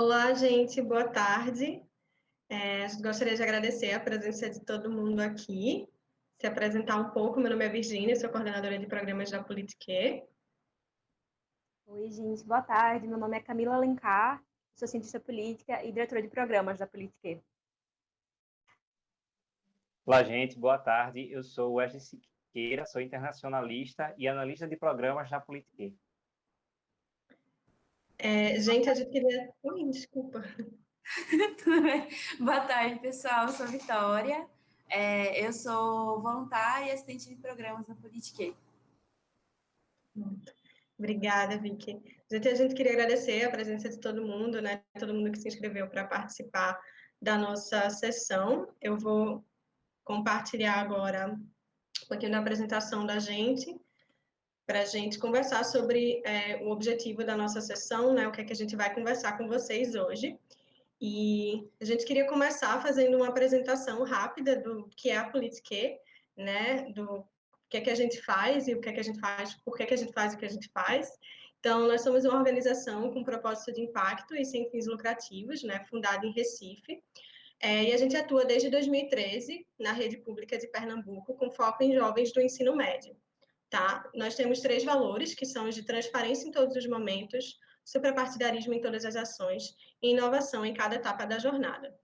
Olá, gente, boa tarde. É, gostaria de agradecer a presença de todo mundo aqui. Se apresentar um pouco, meu nome é Virginia, sou coordenadora de programas da Politique. Oi, gente, boa tarde. Meu nome é Camila Alencar, sou cientista política e diretora de programas da Politique. Olá, gente, boa tarde. Eu sou Wesley Siqueira, sou internacionalista e analista de programas da Politique. É, gente, a gente queria... Ui, desculpa. Tudo bem? Boa tarde, pessoal. Eu sou Vitória. É, eu sou voluntária e assistente de programas na Politique. Obrigada, Vicky. Gente, a gente queria agradecer a presença de todo mundo, né? Todo mundo que se inscreveu para participar da nossa sessão. Eu vou compartilhar agora um pouquinho da apresentação da gente para a gente conversar sobre é, o objetivo da nossa sessão, né, o que é que a gente vai conversar com vocês hoje. E a gente queria começar fazendo uma apresentação rápida do que é a Politique, né, do que é que a gente faz e o que é que a gente faz, por que é que a gente faz o que a gente faz. Então, nós somos uma organização com propósito de impacto e sem fins lucrativos, né, fundada em Recife, é, e a gente atua desde 2013 na rede pública de Pernambuco, com foco em jovens do ensino médio tá? Nós temos três valores, que são os de transparência em todos os momentos, suprapartidarismo em todas as ações e inovação em cada etapa da jornada.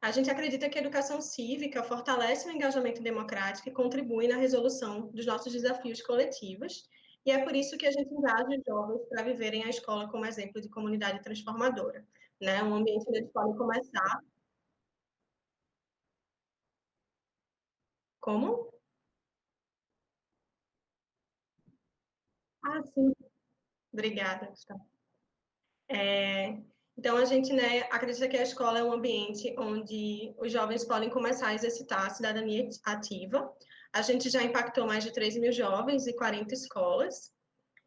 A gente acredita que a educação cívica fortalece o engajamento democrático e contribui na resolução dos nossos desafios coletivos, e é por isso que a gente engaja os jovens para viverem a escola como exemplo de comunidade transformadora, né? Um ambiente onde eles podem começar. Como? Ah, sim. Obrigada, Gustavo. É, então, a gente né, acredita que a escola é um ambiente onde os jovens podem começar a exercitar a cidadania ativa. A gente já impactou mais de 3 mil jovens e 40 escolas.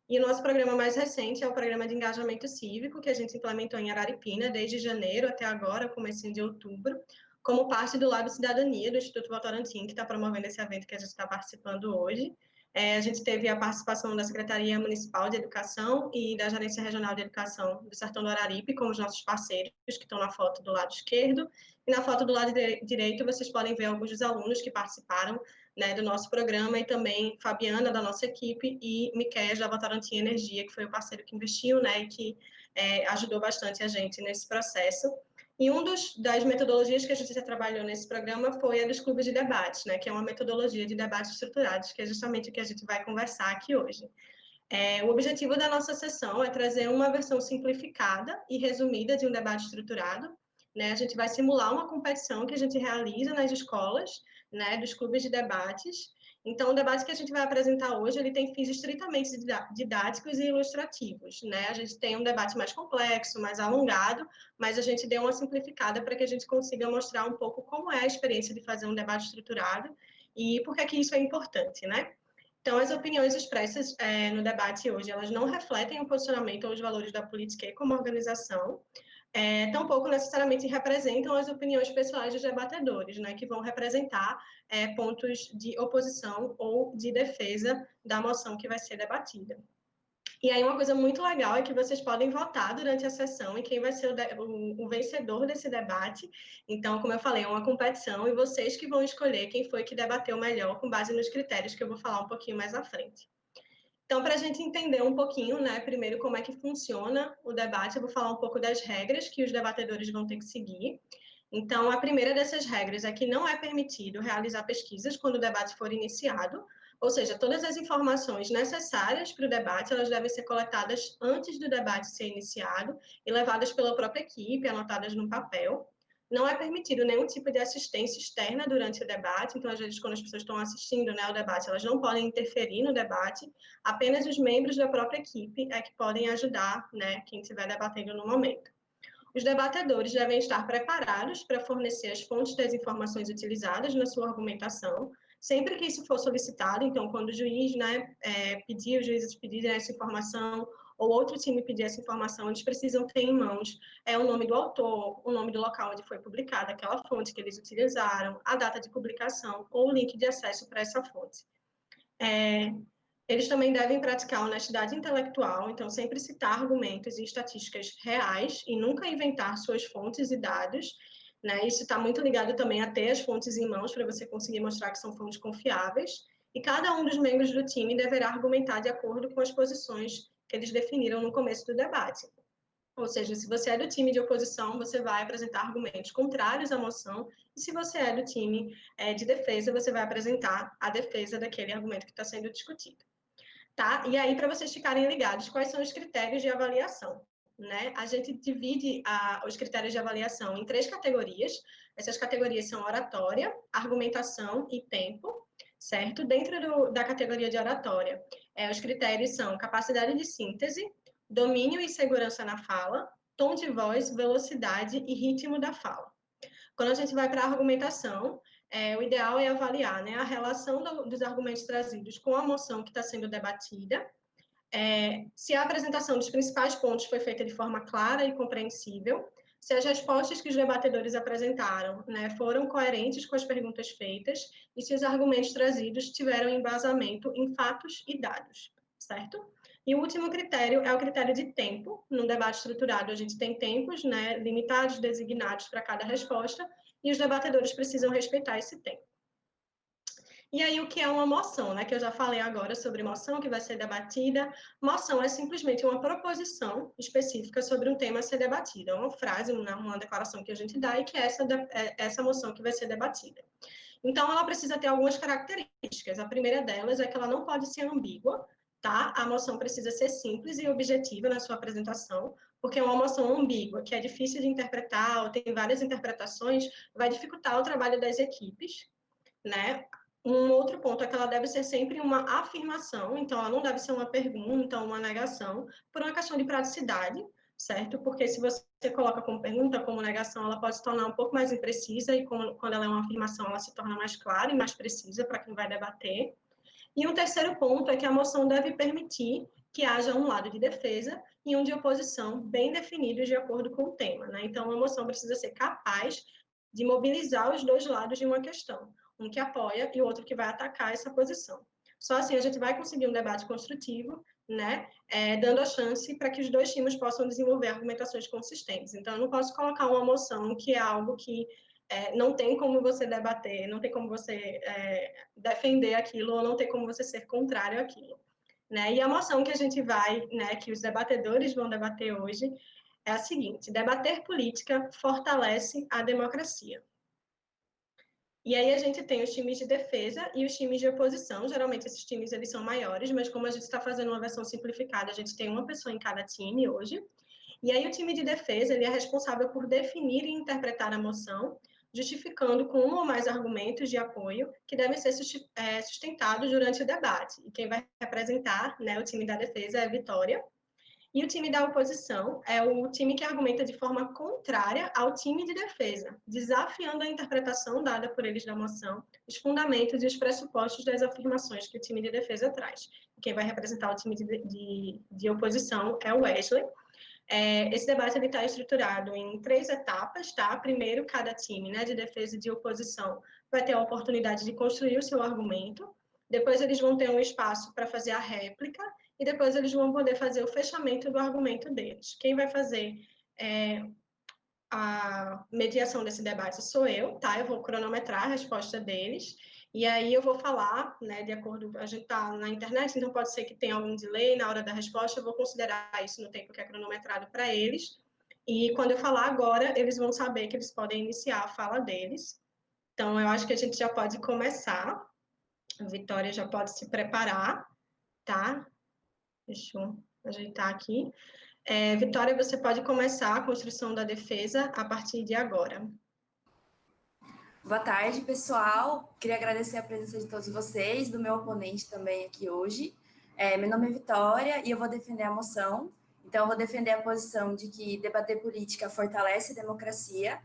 E o nosso programa mais recente é o programa de engajamento cívico, que a gente implementou em Araripina desde janeiro até agora, comecinho de outubro, como parte do Lab Cidadania do Instituto Votorantim, que está promovendo esse evento que a gente está participando hoje. É, a gente teve a participação da Secretaria Municipal de Educação e da Gerência Regional de Educação do Sertão do Araripe, como os nossos parceiros, que estão na foto do lado esquerdo. E na foto do lado direito, vocês podem ver alguns dos alunos que participaram né, do nosso programa, e também Fabiana, da nossa equipe, e Miquel, da Votorantim Energia, que foi o parceiro que investiu né, e que é, ajudou bastante a gente nesse processo. E uma das metodologias que a gente já trabalhou nesse programa foi a dos clubes de debate, né, que é uma metodologia de debate estruturados, que é justamente o que a gente vai conversar aqui hoje. É, o objetivo da nossa sessão é trazer uma versão simplificada e resumida de um debate estruturado. Né? A gente vai simular uma competição que a gente realiza nas escolas, né, dos clubes de debates, então, o debate que a gente vai apresentar hoje, ele tem fins estritamente didáticos e ilustrativos, né? A gente tem um debate mais complexo, mais alongado, mas a gente deu uma simplificada para que a gente consiga mostrar um pouco como é a experiência de fazer um debate estruturado e por que, que isso é importante, né? Então, as opiniões expressas é, no debate hoje, elas não refletem o posicionamento ou os valores da política como organização, é, tampouco necessariamente representam as opiniões pessoais dos debatedores, né, que vão representar é, pontos de oposição ou de defesa da moção que vai ser debatida. E aí uma coisa muito legal é que vocês podem votar durante a sessão em quem vai ser o, o, o, vencedor desse debate. Então, como eu falei, é uma competição e vocês que vão escolher quem foi que debateu melhor com base nos critérios que eu vou falar um pouquinho mais à frente. Então, para a gente entender um pouquinho, né, primeiro como é que funciona o debate, eu vou falar um pouco das regras que os debatedores vão ter que seguir. Então, a primeira dessas regras é que não é permitido realizar pesquisas quando o debate for iniciado, ou seja, todas as informações necessárias para o debate, elas devem ser coletadas antes do debate ser iniciado e levadas pela própria equipe, anotadas no papel. Não é permitido nenhum tipo de assistência externa durante o debate, então, às vezes, quando as pessoas estão assistindo né, ao debate, elas não podem interferir no debate, apenas os membros da própria equipe é que podem ajudar né, quem estiver debatendo no momento. Os debatedores devem estar preparados para fornecer as fontes das informações utilizadas na sua argumentação, sempre que isso for solicitado, então, quando o juiz né, é, pedir, os juízes pedirem essa informação, ou outro time pedir essa informação, eles precisam ter em mãos é, o nome do autor, o nome do local onde foi publicada aquela fonte que eles utilizaram, a data de publicação ou o link de acesso para essa fonte. É, Eles também devem praticar honestidade intelectual, então sempre citar argumentos e estatísticas reais e nunca inventar suas fontes e dados. Né? Isso está muito ligado também a ter as fontes em mãos para você conseguir mostrar que são fontes confiáveis. E cada um dos membros do time deverá argumentar de acordo com as posições que eles definiram no começo do debate. Ou seja, se você é do time de oposição, você vai apresentar argumentos contrários à moção, e se você é do time é, de defesa, você vai apresentar a defesa daquele argumento que está sendo discutido. Tá? E aí, para vocês ficarem ligados, quais são os critérios de avaliação? Né? A gente divide a, os critérios de avaliação em três categorias. Essas categorias são oratória, argumentação e tempo, certo? Dentro do, da categoria de oratória, é, os critérios são capacidade de síntese, domínio e segurança na fala, tom de voz, velocidade e ritmo da fala. Quando a gente vai para a argumentação, é, o ideal é avaliar né, a relação do, dos argumentos trazidos com a moção que está sendo debatida, é, se a apresentação dos principais pontos foi feita de forma clara e compreensível, se as respostas que os debatedores apresentaram né, foram coerentes com as perguntas feitas e se os argumentos trazidos tiveram embasamento em fatos e dados, certo? E o último critério é o critério de tempo. No debate estruturado, a gente tem tempos né, limitados, designados para cada resposta, e os debatedores precisam respeitar esse tempo. E aí, o que é uma moção, né? Que eu já falei agora sobre moção, que vai ser debatida. Moção é simplesmente uma proposição específica sobre um tema a ser debatido. É uma frase, uma, uma declaração que a gente dá e que é essa, é essa moção que vai ser debatida. Então, ela precisa ter algumas características. A primeira delas é que ela não pode ser ambígua, tá? A moção precisa ser simples e objetiva na sua apresentação, porque uma moção ambígua, que é difícil de interpretar, ou tem várias interpretações, vai dificultar o trabalho das equipes, né? Um outro ponto é que ela deve ser sempre uma afirmação, então ela não deve ser uma pergunta, uma negação, por uma questão de praticidade, certo? Porque se você coloca como pergunta, como negação, ela pode se tornar um pouco mais imprecisa, e quando ela é uma afirmação, ela se torna mais clara e mais precisa para quem vai debater. E um terceiro ponto é que a moção deve permitir que haja um lado de defesa e um de oposição bem definidos de acordo com o tema. Né? Então, a moção precisa ser capaz de mobilizar os dois lados de uma questão, um que apoia e outro que vai atacar essa posição. Só assim a gente vai conseguir um debate construtivo, né, é, dando a chance para que os dois times possam desenvolver argumentações consistentes. Então, eu não posso colocar uma moção que é algo que é, não tem como você debater, não tem como você é, defender aquilo, ou não tem como você ser contrário àquilo. Né? E a moção que a gente vai, né, que os debatedores vão debater hoje, é a seguinte: debater política fortalece a democracia. E aí a gente tem os times de defesa e os times de oposição. Geralmente esses times eles são maiores, mas como a gente está fazendo uma versão simplificada, a gente tem uma pessoa em cada time hoje. E aí o time de defesa ele é responsável por definir e interpretar a moção, justificando com um ou mais argumentos de apoio que devem ser é, sustentados durante o debate. E quem vai representar né, o time da defesa é a Vitória. E o time da oposição é o time que argumenta de forma contrária ao time de defesa, desafiando a interpretação dada por eles da moção, os fundamentos e os pressupostos das afirmações que o time de defesa traz. Quem vai representar o time de, de, de oposição é o Wesley, é, esse debate está estruturado em três etapas, tá? Primeiro, cada time né, de defesa e de oposição vai ter a oportunidade de construir o seu argumento, depois eles vão ter um espaço para fazer a réplica, e depois eles vão poder fazer o fechamento do argumento deles. Quem vai fazer é, a mediação desse debate sou eu, tá? Eu vou cronometrar a resposta deles, e aí eu vou falar, né, de acordo, a gente está na internet, então pode ser que tenha algum delay na hora da resposta, eu vou considerar isso no tempo que é cronometrado para eles. E quando eu falar agora, eles vão saber que eles podem iniciar a fala deles. Então, eu acho que a gente já pode começar. A Vitória já pode se preparar, tá? Deixa eu ajeitar aqui. É, Vitória, você pode começar a construção da defesa a partir de agora. Boa tarde, pessoal. Queria agradecer a presença de todos vocês, do meu oponente também aqui hoje. É, meu nome é Vitória e eu vou defender a moção. Então, eu vou defender a posição de que debater política fortalece a democracia.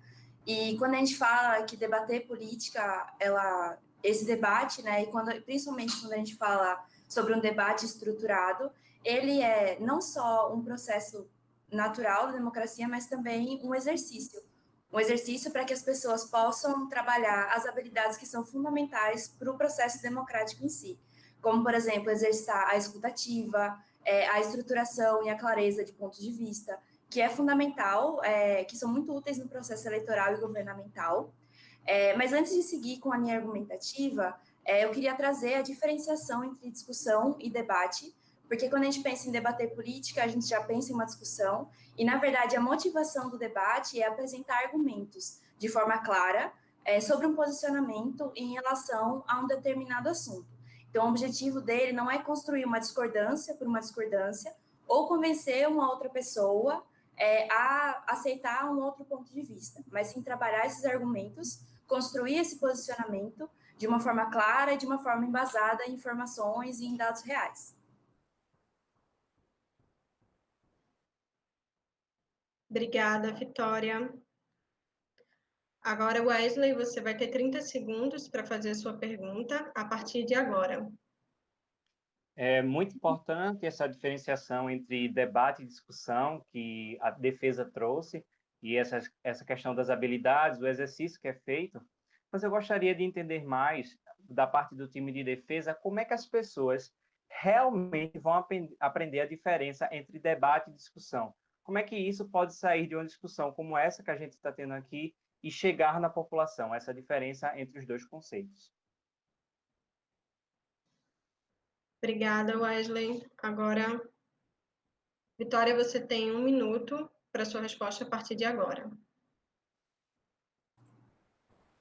E quando a gente fala que debater política, ela, esse debate, né, e quando, principalmente quando a gente fala sobre um debate estruturado, ele é não só um processo natural da democracia, mas também um exercício um exercício para que as pessoas possam trabalhar as habilidades que são fundamentais para o processo democrático em si. como, por exemplo, exercitar a escutativa, é, a estruturação e a clareza de pontos de vista, que é fundamental, é, que são muito úteis no processo eleitoral e governamental. É, mas antes de seguir com a minha argumentativa, é, eu queria trazer a diferenciação entre discussão e debate, porque quando a gente pensa em debater política, a gente já pensa em uma discussão, e na verdade a motivação do debate é apresentar argumentos de forma clara é, sobre um posicionamento em relação a um determinado assunto. Então, o objetivo dele não é construir uma discordância por uma discordância, ou convencer uma outra pessoa é, a aceitar um outro ponto de vista, mas sim trabalhar esses argumentos, construir esse posicionamento de uma forma clara e de uma forma embasada em informações e em dados reais. Obrigada, Vitória. Agora, Wesley, você vai ter 30 segundos para fazer a sua pergunta a partir de agora. É muito importante essa diferenciação entre debate e discussão que a defesa trouxe e essa, essa questão das habilidades, o exercício que é feito, mas eu gostaria de entender mais da parte do time de defesa como é que as pessoas realmente vão aprender a diferença entre debate e discussão. Como é que isso pode sair de uma discussão como essa que a gente está tendo aqui e chegar na população, essa diferença entre os dois conceitos? Obrigada, Wesley. Agora, Vitória, você tem um minuto para sua resposta a partir de agora.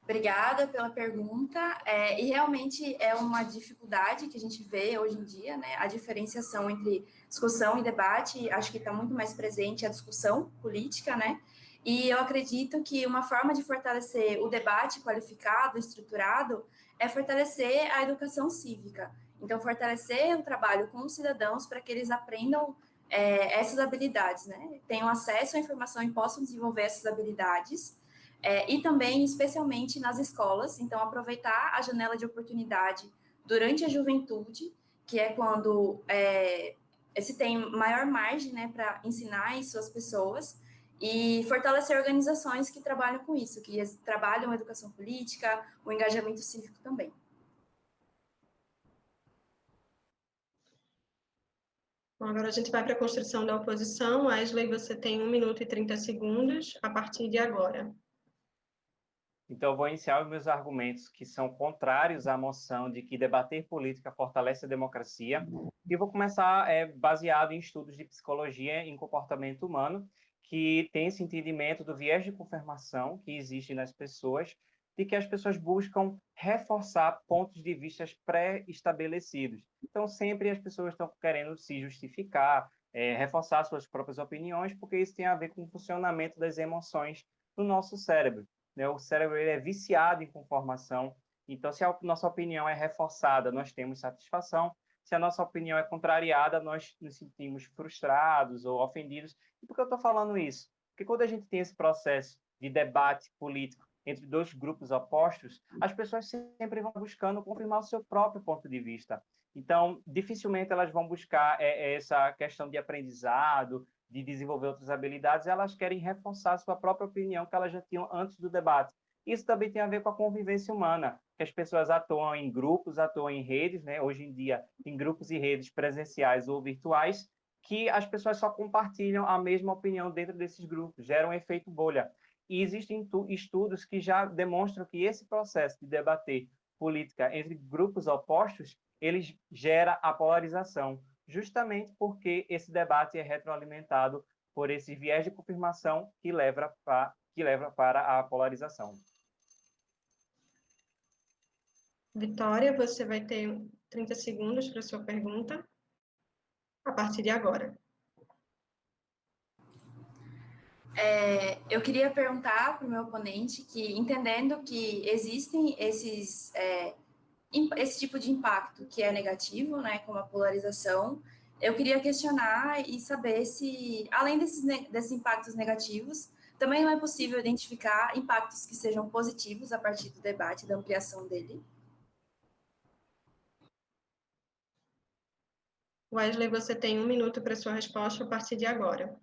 Obrigada pela pergunta. É, e realmente é uma dificuldade que a gente vê hoje em dia, né? A diferenciação entre discussão e debate, acho que está muito mais presente a discussão política, né? E eu acredito que uma forma de fortalecer o debate qualificado, estruturado, é fortalecer a educação cívica. Então, fortalecer o trabalho com os cidadãos para que eles aprendam é, essas habilidades, né? Tenham acesso à informação e possam desenvolver essas habilidades é, e também, especialmente nas escolas, então aproveitar a janela de oportunidade durante a juventude, que é quando é, se tem maior margem né, para ensinar às pessoas, e fortalecer organizações que trabalham com isso, que trabalham a educação política, o engajamento cívico também. Bom, agora a gente vai para a construção da oposição. Wesley, você tem 1 minuto e 30 segundos a partir de agora. Então, vou iniciar os meus argumentos que são contrários à moção de que debater política fortalece a democracia. E vou começar é, baseado em estudos de psicologia em comportamento humano, que tem esse entendimento do viés de confirmação que existe nas pessoas, de que as pessoas buscam reforçar pontos de vista pré-estabelecidos. Então, sempre as pessoas estão querendo se justificar, é, reforçar suas próprias opiniões, porque isso tem a ver com o funcionamento das emoções no nosso cérebro. Né? O cérebro ele é viciado em conformação. Então, se a nossa opinião é reforçada, nós temos satisfação. Se a nossa opinião é contrariada, nós nos sentimos frustrados ou ofendidos. E por que eu estou falando isso? Porque quando a gente tem esse processo de debate político entre dois grupos opostos, as pessoas sempre vão buscando confirmar o seu próprio ponto de vista. Então, dificilmente elas vão buscar é, essa questão de aprendizado, de desenvolver outras habilidades, elas querem reforçar sua própria opinião que elas já tinham antes do debate. Isso também tem a ver com a convivência humana, que as pessoas atuam em grupos, atuam em redes, né? hoje em dia, em grupos e redes presenciais ou virtuais, que as pessoas só compartilham a mesma opinião dentro desses grupos, gera um efeito bolha. E existem estudos que já demonstram que esse processo de debater política entre grupos opostos, ele gera a polarização justamente porque esse debate é retroalimentado por esse viés de confirmação que leva, pra, que leva para a polarização. Vitória, você vai ter 30 segundos para sua pergunta a partir de agora. É, eu queria perguntar para o meu oponente que, entendendo que existem esses é, esse tipo de impacto que é negativo, né, como a polarização, eu queria questionar e saber se, além desses, desses impactos negativos, também não é possível identificar impactos que sejam positivos a partir do debate, da ampliação dele. Wesley, você tem um minuto para sua resposta a partir de agora.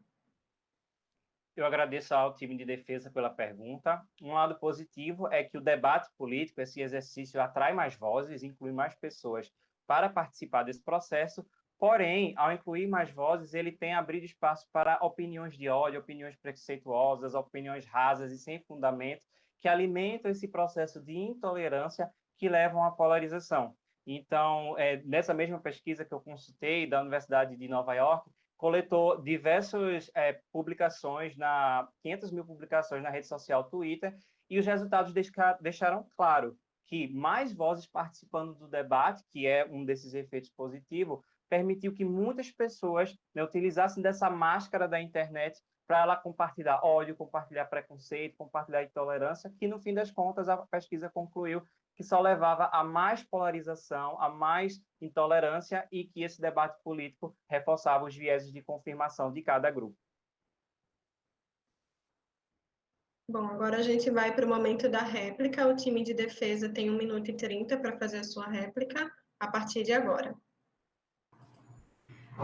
Eu agradeço ao time de defesa pela pergunta. Um lado positivo é que o debate político, esse exercício, atrai mais vozes, inclui mais pessoas para participar desse processo, porém, ao incluir mais vozes, ele tem abrido espaço para opiniões de ódio, opiniões preconceituosas, opiniões rasas e sem fundamento, que alimentam esse processo de intolerância que levam à polarização. Então, é, nessa mesma pesquisa que eu consultei da Universidade de Nova York, coletou diversas é, publicações, na 500 mil publicações na rede social Twitter, e os resultados deixaram claro que mais vozes participando do debate, que é um desses efeitos positivos, permitiu que muitas pessoas né, utilizassem dessa máscara da internet para ela compartilhar ódio, compartilhar preconceito, compartilhar intolerância, que no fim das contas a pesquisa concluiu que só levava a mais polarização, a mais intolerância e que esse debate político reforçava os vieses de confirmação de cada grupo. Bom, agora a gente vai para o momento da réplica. O time de defesa tem 1 minuto e 30 para fazer a sua réplica a partir de agora.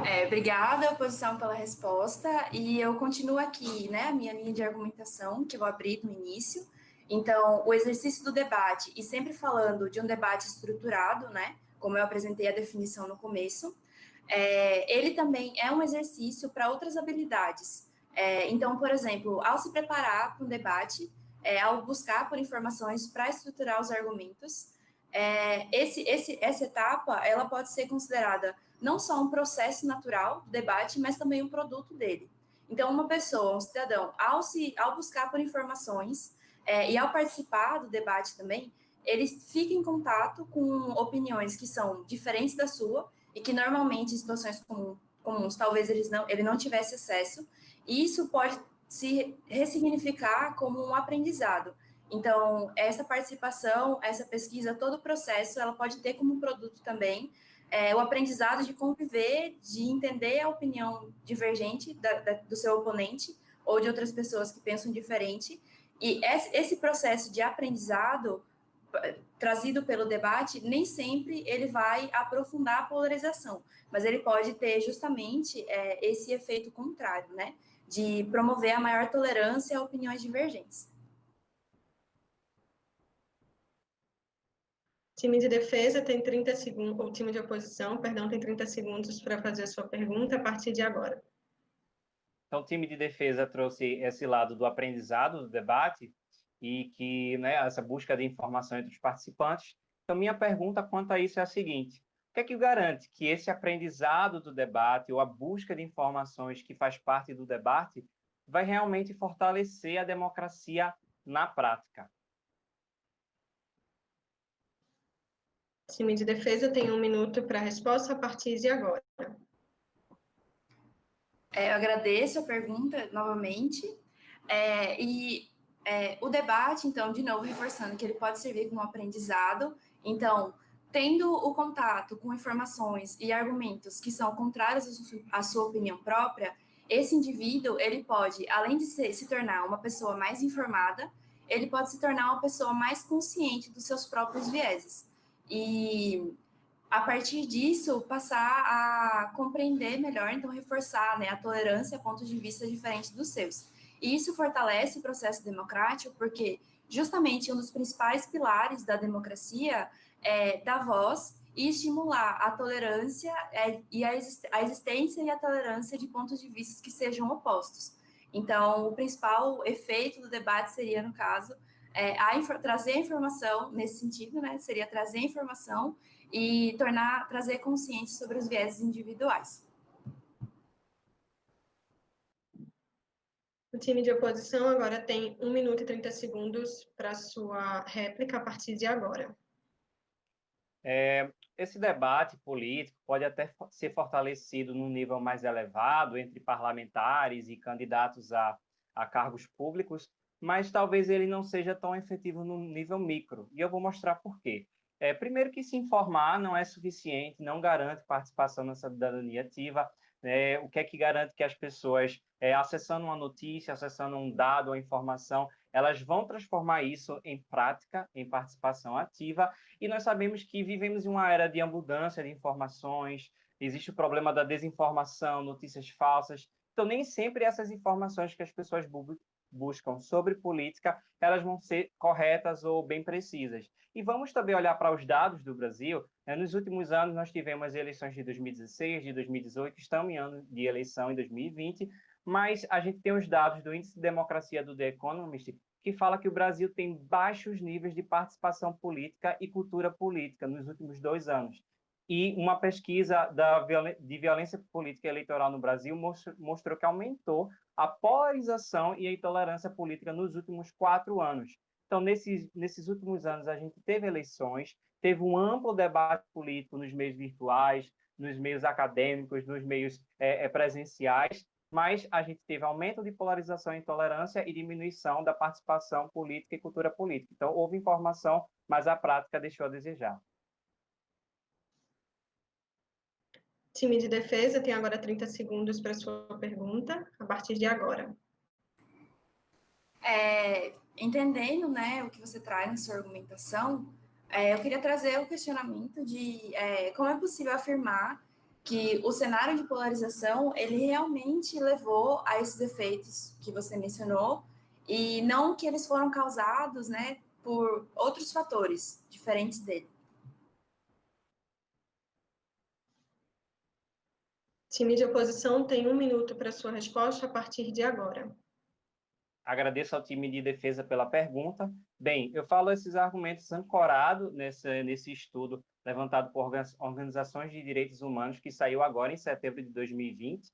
É, obrigada, oposição, pela resposta. E eu continuo aqui, né, a minha linha de argumentação, que eu vou abrir no início. Então, o exercício do debate, e sempre falando de um debate estruturado, né, como eu apresentei a definição no começo, é, ele também é um exercício para outras habilidades. É, então, por exemplo, ao se preparar para um debate, é, ao buscar por informações para estruturar os argumentos, é, esse, esse, essa etapa ela pode ser considerada não só um processo natural do debate, mas também um produto dele. Então, uma pessoa, um cidadão, ao, se, ao buscar por informações, é, e ao participar do debate também, ele fica em contato com opiniões que são diferentes da sua e que normalmente em situações comuns, comuns talvez eles não, ele não tivesse acesso, e isso pode se ressignificar como um aprendizado. Então, essa participação, essa pesquisa, todo o processo, ela pode ter como produto também é, o aprendizado de conviver, de entender a opinião divergente da, da, do seu oponente ou de outras pessoas que pensam diferente e esse processo de aprendizado trazido pelo debate, nem sempre ele vai aprofundar a polarização, mas ele pode ter justamente é, esse efeito contrário, né? De promover a maior tolerância a opiniões divergentes. Time de defesa tem 30 segundos, ou time de oposição, perdão, tem 30 segundos para fazer a sua pergunta a partir de agora. Então, o time de defesa trouxe esse lado do aprendizado do debate e que, né, essa busca de informação entre os participantes. Então, minha pergunta quanto a isso é a seguinte: o que é que garante que esse aprendizado do debate ou a busca de informações que faz parte do debate vai realmente fortalecer a democracia na prática? Time de defesa tem um minuto para a resposta a partir de agora. É, eu agradeço a pergunta novamente. É, e é, o debate, então, de novo, reforçando que ele pode servir como aprendizado. Então, tendo o contato com informações e argumentos que são contrários à sua opinião própria, esse indivíduo, ele pode, além de ser, se tornar uma pessoa mais informada, ele pode se tornar uma pessoa mais consciente dos seus próprios vieses. E a partir disso, passar a compreender melhor, então reforçar né, a tolerância a pontos de vista diferentes dos seus. E isso fortalece o processo democrático, porque justamente um dos principais pilares da democracia é dar voz e estimular a tolerância é, e a, existência e a tolerância de pontos de vista que sejam opostos. Então, o principal efeito do debate seria, no caso, é, a trazer a informação nesse sentido, né? Seria trazer a informação e tornar, trazer consciência sobre os vieses individuais. O time de oposição agora tem 1 minuto e 30 segundos para sua réplica a partir de agora. É, esse debate político pode até ser fortalecido num nível mais elevado entre parlamentares e candidatos a, a cargos públicos, mas talvez ele não seja tão efetivo no nível micro. E eu vou mostrar por quê. É, primeiro que se informar não é suficiente, não garante participação na cidadania ativa. É, o que é que garante que as pessoas, é, acessando uma notícia, acessando um dado, uma informação, elas vão transformar isso em prática, em participação ativa. E nós sabemos que vivemos em uma era de abundância de informações, existe o problema da desinformação, notícias falsas. Então, nem sempre essas informações que as pessoas buscam sobre política, elas vão ser corretas ou bem precisas. E vamos também olhar para os dados do Brasil. Né? Nos últimos anos, nós tivemos eleições de 2016, de 2018, estamos em ano de eleição em 2020, mas a gente tem os dados do Índice de Democracia do The Economist, que fala que o Brasil tem baixos níveis de participação política e cultura política nos últimos dois anos. E uma pesquisa da, de violência política eleitoral no Brasil mostrou que aumentou a polarização e a intolerância política nos últimos quatro anos. Então, nesses, nesses últimos anos, a gente teve eleições, teve um amplo debate político nos meios virtuais, nos meios acadêmicos, nos meios é, presenciais, mas a gente teve aumento de polarização e intolerância e diminuição da participação política e cultura política. Então, houve informação, mas a prática deixou a desejar. Time de defesa tem agora 30 segundos para sua pergunta, a partir de agora. É, entendendo né, o que você traz na sua argumentação, é, eu queria trazer o questionamento de é, como é possível afirmar que o cenário de polarização ele realmente levou a esses efeitos que você mencionou e não que eles foram causados, né, por outros fatores diferentes dele. Time de oposição tem um minuto para sua resposta a partir de agora. Agradeço ao time de defesa pela pergunta. Bem, eu falo esses argumentos ancorados nesse, nesse estudo levantado por organizações de direitos humanos que saiu agora em setembro de 2020.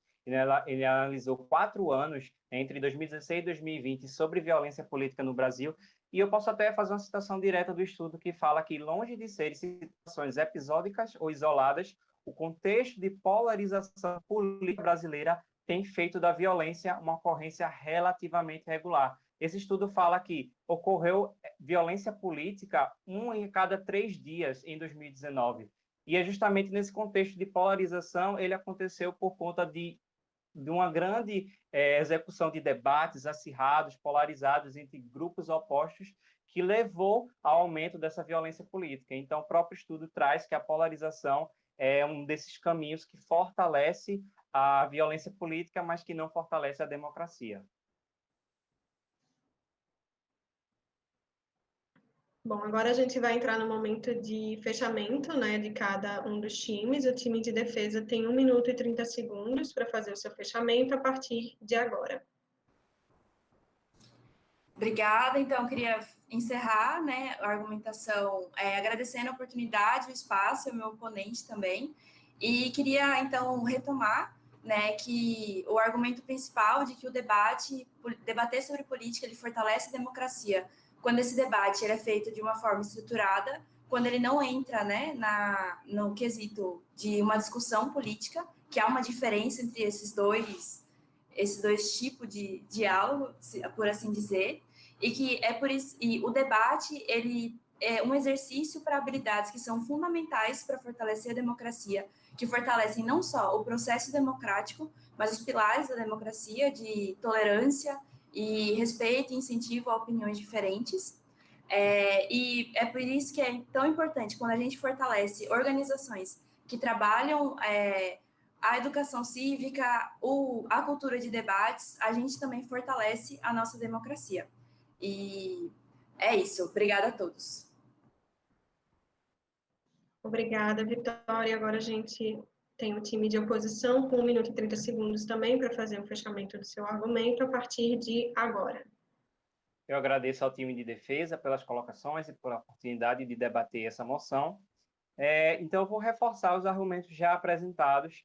Ele analisou quatro anos, entre 2016 e 2020, sobre violência política no Brasil. E eu posso até fazer uma citação direta do estudo que fala que, longe de serem situações episódicas ou isoladas, o contexto de polarização política brasileira tem feito da violência uma ocorrência relativamente regular. Esse estudo fala que ocorreu eh, violência política um em cada três dias em 2019. E é justamente nesse contexto de polarização ele aconteceu por conta de, de uma grande é, execução de debates acirrados, polarizados entre grupos opostos, que levou ao aumento dessa violência política. Então, o próprio estudo traz que a polarização é um desses caminhos que fortalece a violência política, mas que não fortalece a democracia. Bom, agora a gente vai entrar no momento de fechamento né, de cada um dos times. O time de defesa tem 1 minuto e 30 segundos para fazer o seu fechamento a partir de agora. Obrigada. Então, queria encerrar né, a argumentação é, agradecendo a oportunidade, o espaço, o meu oponente também. E queria, então, retomar né, que o argumento principal de que o debate, debater sobre política, ele fortalece a democracia, quando esse debate ele é feito de uma forma estruturada, quando ele não entra né, na, no quesito de uma discussão política, que há uma diferença entre esses dois, esses dois tipos de diálogo, por assim dizer, e que é por isso, e o debate, ele é um exercício para habilidades que são fundamentais para fortalecer a democracia, que fortalecem não só o processo democrático, mas os pilares da democracia de tolerância e respeito e incentivo a opiniões diferentes. É, e é por isso que é tão importante quando a gente fortalece organizações que trabalham é, a educação cívica, o, a cultura de debates, a gente também fortalece a nossa democracia. E é isso. Obrigada a todos. Obrigada, Vitória. Agora a gente tem o time de oposição com 1 minuto e 30 segundos também para fazer o fechamento do seu argumento a partir de agora. Eu agradeço ao time de defesa pelas colocações e pela oportunidade de debater essa moção. É, então, eu vou reforçar os argumentos já apresentados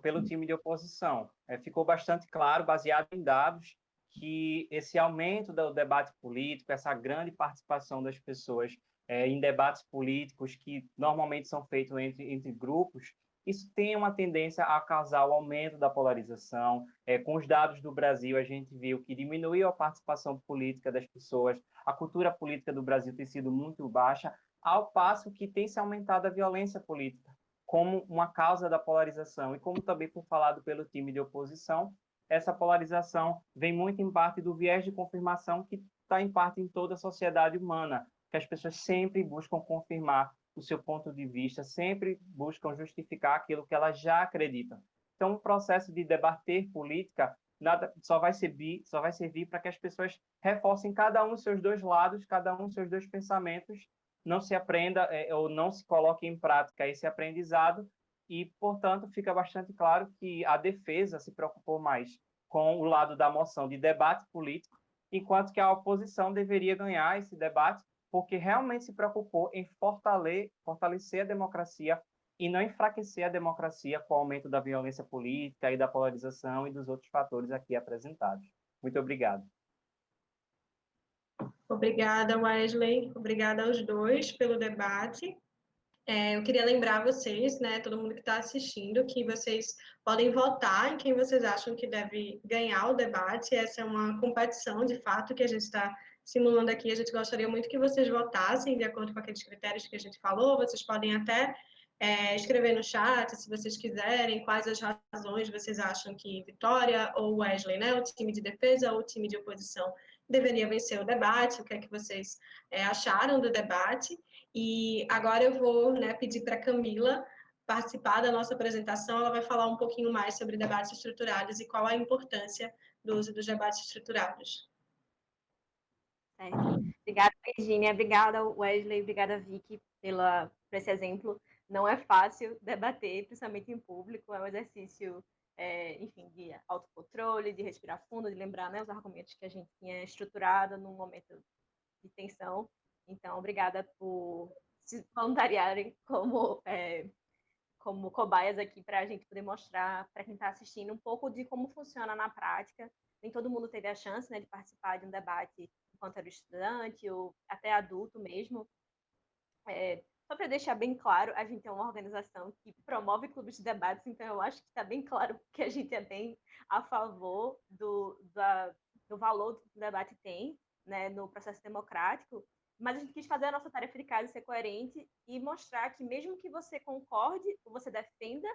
pelo time de oposição. É, ficou bastante claro, baseado em dados, que esse aumento do debate político, essa grande participação das pessoas é, em debates políticos que normalmente são feitos entre, entre grupos, isso tem uma tendência a causar o aumento da polarização. É, com os dados do Brasil, a gente viu que diminuiu a participação política das pessoas, a cultura política do Brasil tem sido muito baixa, ao passo que tem se aumentado a violência política como uma causa da polarização. E como também foi falado pelo time de oposição, essa polarização vem muito em parte do viés de confirmação que está em parte em toda a sociedade humana, que as pessoas sempre buscam confirmar o seu ponto de vista, sempre buscam justificar aquilo que elas já acreditam. Então, o processo de debater política nada só vai servir, só vai servir para que as pessoas reforcem cada um seus dois lados, cada um seus dois pensamentos, não se aprenda é, ou não se coloque em prática esse aprendizado e, portanto, fica bastante claro que a defesa se preocupou mais com o lado da moção de debate político, enquanto que a oposição deveria ganhar esse debate porque realmente se preocupou em fortalecer a democracia e não enfraquecer a democracia com o aumento da violência política e da polarização e dos outros fatores aqui apresentados. Muito obrigado. Obrigada, Wesley. Obrigada aos dois pelo debate. É, eu queria lembrar vocês, né, todo mundo que está assistindo, que vocês podem votar em quem vocês acham que deve ganhar o debate. Essa é uma competição, de fato, que a gente está simulando aqui. A gente gostaria muito que vocês votassem de acordo com aqueles critérios que a gente falou. Vocês podem até é, escrever no chat, se vocês quiserem, quais as razões vocês acham que Vitória ou Wesley, né, o time de defesa ou o time de oposição, deveria vencer o debate, o que é que vocês é, acharam do debate. E agora eu vou né, pedir para Camila participar da nossa apresentação, ela vai falar um pouquinho mais sobre debates estruturados e qual a importância do uso dos debates estruturados. Certo. Obrigada, Virginia. Obrigada, Wesley. Obrigada, Vicky, pela, por esse exemplo. Não é fácil debater, principalmente em público. É um exercício, é, enfim, de autocontrole, de respirar fundo, de lembrar né, os argumentos que a gente tinha estruturado num momento de tensão. Então, obrigada por se voluntariarem como, é, como cobaias aqui para a gente poder mostrar para quem está assistindo um pouco de como funciona na prática. Nem todo mundo teve a chance né, de participar de um debate enquanto era estudante ou até adulto mesmo. É, só para deixar bem claro, a gente é uma organização que promove clubes de debates, então eu acho que está bem claro que a gente é bem a favor do, da, do valor que o debate tem né, no processo democrático, mas a gente quis fazer a nossa tarefa de casa ser coerente e mostrar que mesmo que você concorde você defenda,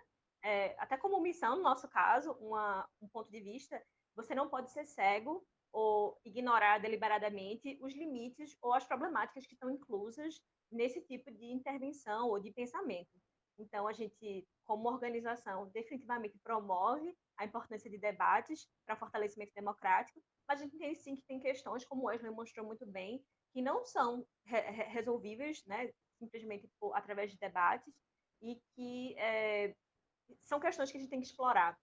é, até como missão, no nosso caso, uma, um ponto de vista, você não pode ser cego ou ignorar deliberadamente os limites ou as problemáticas que estão inclusas nesse tipo de intervenção ou de pensamento. Então, a gente, como organização, definitivamente promove a importância de debates para fortalecimento democrático, mas a gente tem sim que tem questões, como o Wesley mostrou muito bem, que não são re resolvíveis, né, simplesmente por, através de debates, e que é, são questões que a gente tem que explorar.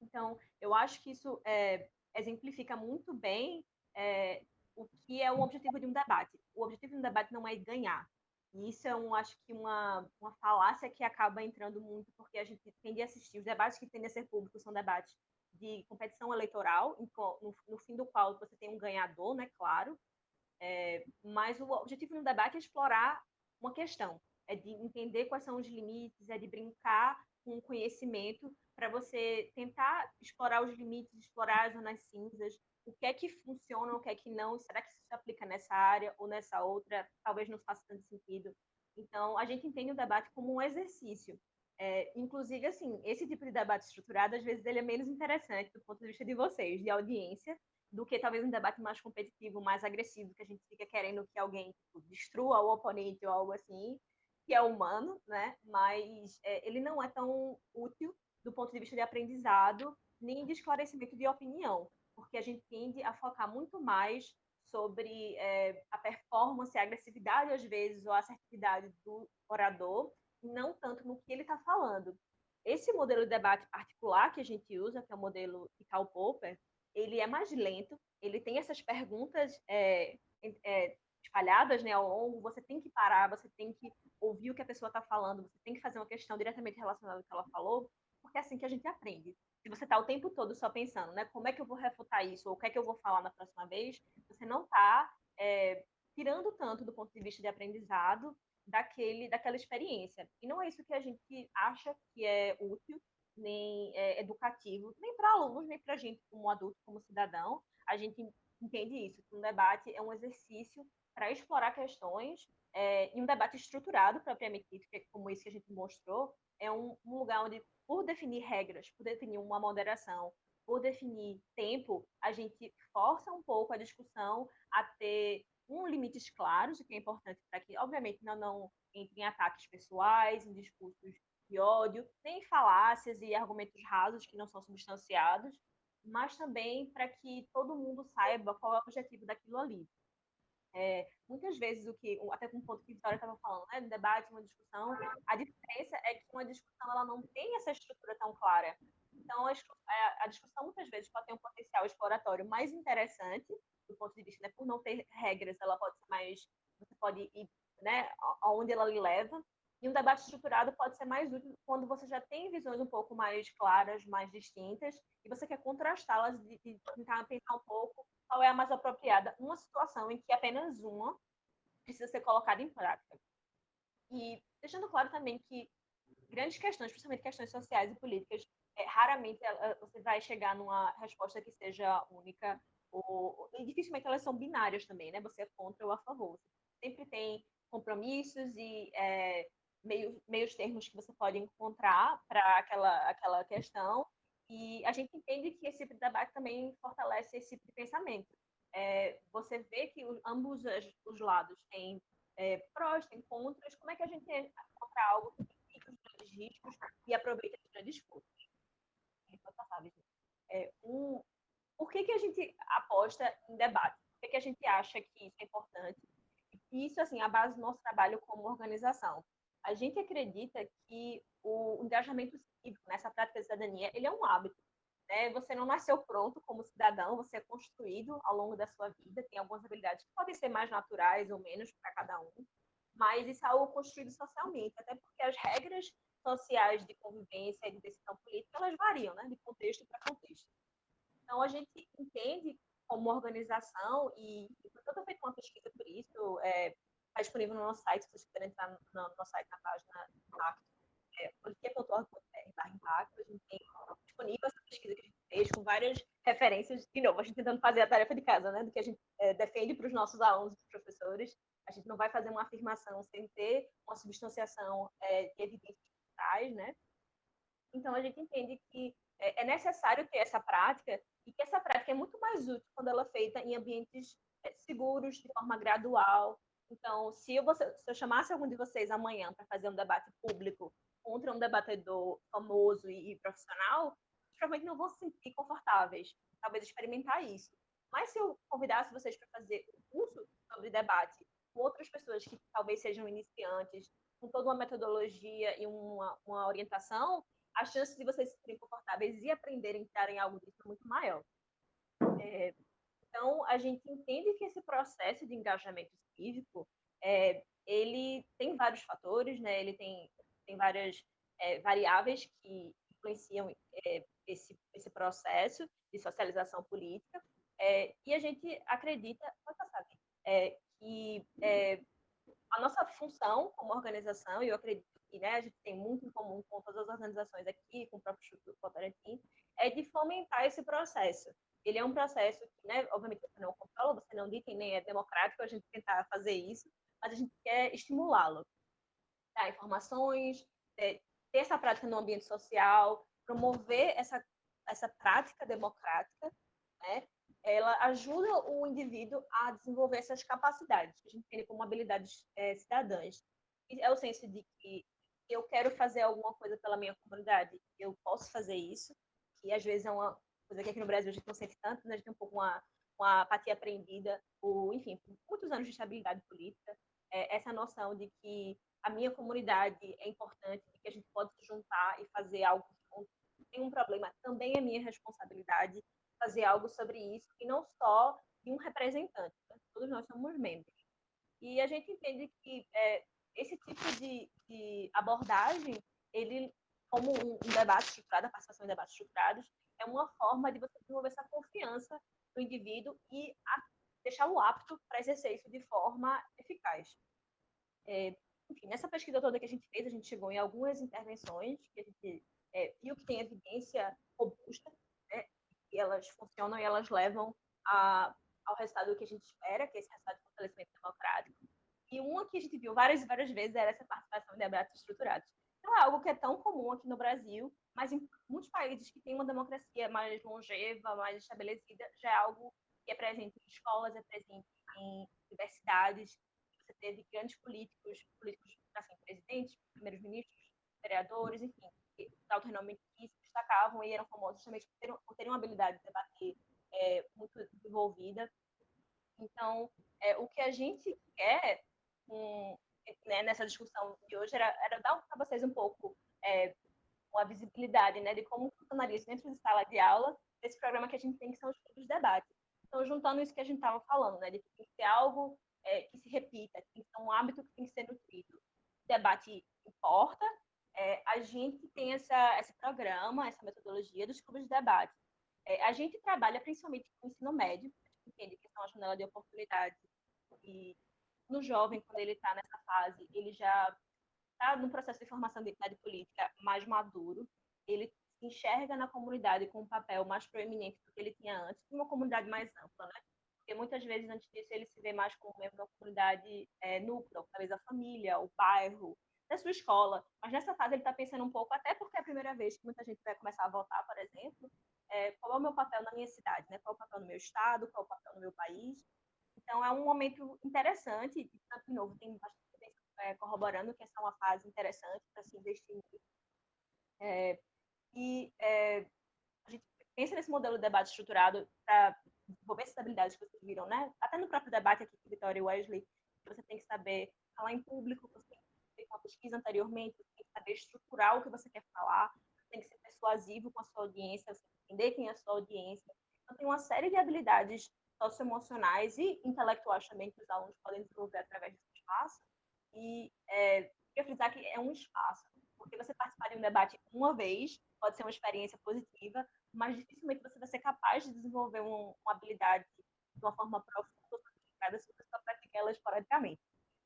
Então, eu acho que isso é, exemplifica muito bem é, o que é o objetivo de um debate. O objetivo de um debate não é ganhar. E isso é, um, acho que, uma, uma falácia que acaba entrando muito, porque a gente tende a assistir. Os debates que tendem a ser públicos são debates de competição eleitoral, no, no fim do qual você tem um ganhador, né, claro, é, mas o objetivo no debate é explorar uma questão, é de entender quais são os limites, é de brincar com o conhecimento para você tentar explorar os limites, explorar as zonas cinzas, o que é que funciona, o que é que não, será que isso se aplica nessa área ou nessa outra, talvez não faça tanto sentido. Então, a gente entende o debate como um exercício. É, inclusive, assim, esse tipo de debate estruturado, às vezes, ele é menos interessante do ponto de vista de vocês, de audiência, do que talvez um debate mais competitivo, mais agressivo, que a gente fica querendo que alguém tipo, destrua o oponente ou algo assim, que é humano, né? Mas é, ele não é tão útil do ponto de vista de aprendizado, nem de esclarecimento de opinião, porque a gente tende a focar muito mais sobre é, a performance, a agressividade, às vezes, ou a assertividade do orador, e não tanto no que ele está falando. Esse modelo de debate particular que a gente usa, que é o modelo de Karl Popper, ele é mais lento, ele tem essas perguntas é, é, espalhadas né, ao longo, você tem que parar, você tem que ouvir o que a pessoa está falando, você tem que fazer uma questão diretamente relacionada ao que ela falou, porque é assim que a gente aprende. Se você está o tempo todo só pensando, né, como é que eu vou refutar isso, ou o que é que eu vou falar na próxima vez, você não está é, tirando tanto do ponto de vista de aprendizado daquele, daquela experiência. E não é isso que a gente acha que é útil, nem é, educativo, nem para alunos, nem para a gente como adulto, como cidadão. A gente entende isso, que um debate é um exercício para explorar questões é, e um debate estruturado, propriamente dito, que é como isso que a gente mostrou, é um, um lugar onde, por definir regras, por definir uma moderação, por definir tempo, a gente força um pouco a discussão a ter um limites claros, o que é importante para que, obviamente, não, não entre em ataques pessoais, em discursos de ódio, nem falácias e argumentos rasos que não são substanciados, mas também para que todo mundo saiba qual é o objetivo daquilo ali. É, muitas vezes o que, até com um ponto que a Vitória estava falando, né, no debate, uma discussão, a diferença é que uma discussão ela não tem essa estrutura tão clara. Então, a, a discussão muitas vezes pode ter um potencial exploratório mais interessante, do ponto de vista, né, por não ter regras, ela pode ser mais, você pode ir, né, aonde ela lhe leva, e um debate estruturado pode ser mais útil quando você já tem visões um pouco mais claras, mais distintas, e você quer contrastá-las e, tentar pensar um pouco qual é a mais apropriada. Uma situação em que apenas uma precisa ser colocada em prática. E deixando claro também que grandes questões, principalmente questões sociais e políticas, é, raramente você vai chegar numa resposta que seja única, ou, e dificilmente elas são binárias também, né? Você é contra ou a favor. Sempre tem compromissos e é, meios, meios termos que você pode encontrar para aquela, aquela questão, e a gente entende que esse tipo de debate também fortalece esse tipo de pensamento. É, você vê que os, ambos os lados têm é, prós, têm contras, como é que a gente encontra algo que mitigam os grandes riscos e aproveita as grandes forças? É, um, por que, que a gente aposta em debate? Por que, que a gente acha que isso é importante? Isso, assim, é a base do nosso trabalho como organização. A gente acredita que o engajamento cívico nessa prática de cidadania, ele é um hábito. Né? Você não nasceu pronto como cidadão, você é construído ao longo da sua vida, tem algumas habilidades que podem ser mais naturais ou menos para cada um, mas isso é algo construído socialmente, até porque as regras sociais de convivência e de decisão política, elas variam, né, de contexto para contexto. Então, a gente entende como organização, e, eu estou feito uma pesquisa por isso, é, está disponível no nosso site, se vocês quiserem entrar no, no nosso site, na página Impacto, é, policia.org.br Impacto, a gente tem disponível essa pesquisa que a gente fez, com várias referências, de novo, a gente tentando fazer a tarefa de casa, né, do que a gente é, defende para os nossos alunos e professores, a gente não vai fazer uma afirmação sem ter uma substanciação é, de evidências traz, né? Então, a gente entende que é, é necessário ter essa prática e que essa prática é muito mais útil quando ela é feita em ambientes é, seguros, de forma gradual, então, se eu, se eu chamasse algum de vocês amanhã para fazer um debate público contra um debatedor famoso e, e profissional, provavelmente não vão se sentir confortáveis, talvez experimentar isso. Mas se eu convidasse vocês para fazer um curso sobre debate com outras pessoas que talvez sejam iniciantes, com toda uma metodologia e uma, uma orientação, a chance de vocês se sentirem confortáveis e aprenderem a entrar em algo disso é muito maior. É, então, a gente entende que esse processo de engajamento cívico, é, ele tem vários fatores, né? ele tem, tem várias é, variáveis que influenciam é, esse, esse processo de socialização política, e a gente acredita, pode passar, é, que a nossa função como organização, e eu acredito que né, a gente tem muito em comum com todas as organizações aqui, com o próprio Instituto Votorantim, é de fomentar esse processo ele é um processo que, né, obviamente, você não controla, você não dita nem é democrático a gente tentar fazer isso, mas a gente quer estimulá-lo. Dar informações, é, ter essa prática no ambiente social, promover essa, essa prática democrática, né, ela ajuda o indivíduo a desenvolver essas capacidades, que a gente tem como habilidades é, cidadãs. E é o senso de que eu quero fazer alguma coisa pela minha comunidade, eu posso fazer isso, que às vezes é uma, coisa que aqui no Brasil a gente não sente tanto, né? a gente tem um pouco uma, uma apatia aprendida, ou, enfim, muitos anos de estabilidade política, é, essa noção de que a minha comunidade é importante, que a gente pode se juntar e fazer algo junto. Tem um problema, também é minha responsabilidade fazer algo sobre isso, e não só de um representante, né? todos nós somos membros. E a gente entende que é, esse tipo de, de abordagem, ele como um, um debate estruturado, a participação em debates estruturados, é uma forma de você desenvolver essa confiança no indivíduo e deixá-lo apto para exercer isso de forma eficaz. É, enfim, nessa pesquisa toda que a gente fez, a gente chegou em algumas intervenções que a gente é, viu que tem evidência robusta, né, e elas funcionam e elas levam a, ao resultado que a gente espera, que é esse resultado de fortalecimento democrático. E uma que a gente viu várias e várias vezes era essa participação em debates estruturados. Não é algo que é tão comum aqui no Brasil, mas em muitos países que têm uma democracia mais longeva, mais estabelecida, já é algo que é presente em escolas, é presente em universidades. Você teve grandes políticos, políticos assim, presidentes, primeiros ministros, vereadores, enfim, alto renome que se destacavam e eram famosos justamente por terem, terem uma habilidade de debater é, muito desenvolvida. Então, é, o que a gente quer um, né, nessa discussão de hoje era, era dar para vocês um pouco é, uma visibilidade né, de como funcionaria isso dentro de sala de aula, desse programa que a gente tem, que são os grupos de debate. Então, juntando isso que a gente estava falando, né, de que tem que ser algo é, que se repita, tem que ser um hábito que tem que ser nutrido. O debate importa, é, a gente tem essa, esse programa, essa metodologia dos clubes de debate. É, a gente trabalha principalmente com o ensino médio, a gente entende que são a janela de oportunidade e no jovem, quando ele está nessa fase, ele já está no processo de formação de identidade política mais maduro, ele enxerga na comunidade com um papel mais proeminente do que ele tinha antes, uma comunidade mais ampla, né? Porque muitas vezes, antes disso, ele se vê mais como membro da comunidade é, núcleo, talvez a família, o bairro, da sua escola. Mas nessa fase ele está pensando um pouco, até porque é a primeira vez que muita gente vai começar a votar, por exemplo, é, qual é o meu papel na minha cidade, né? qual é o papel no meu estado, qual é o papel no meu país. Então, é um momento interessante, de novo, tem bastante é, corroborando que essa é uma fase interessante para se investir. É, e é, a gente pensa nesse modelo de debate estruturado para desenvolver essas habilidades que vocês viram, né? Até no próprio debate aqui com Vitória e Wesley, você tem que saber falar em público, você tem que ter uma pesquisa anteriormente, você tem que saber estruturar o que você quer falar, você tem que ser persuasivo com a sua audiência, você tem que entender quem é a sua audiência. Então, tem uma série de habilidades socioemocionais e intelectuais também que os alunos podem desenvolver através desse espaço. E é, queria frisar que é um espaço, porque você participar de um debate uma vez pode ser uma experiência positiva, mas dificilmente você vai ser capaz de desenvolver um, uma habilidade de uma forma profunda se você só pratica ela esporadicamente.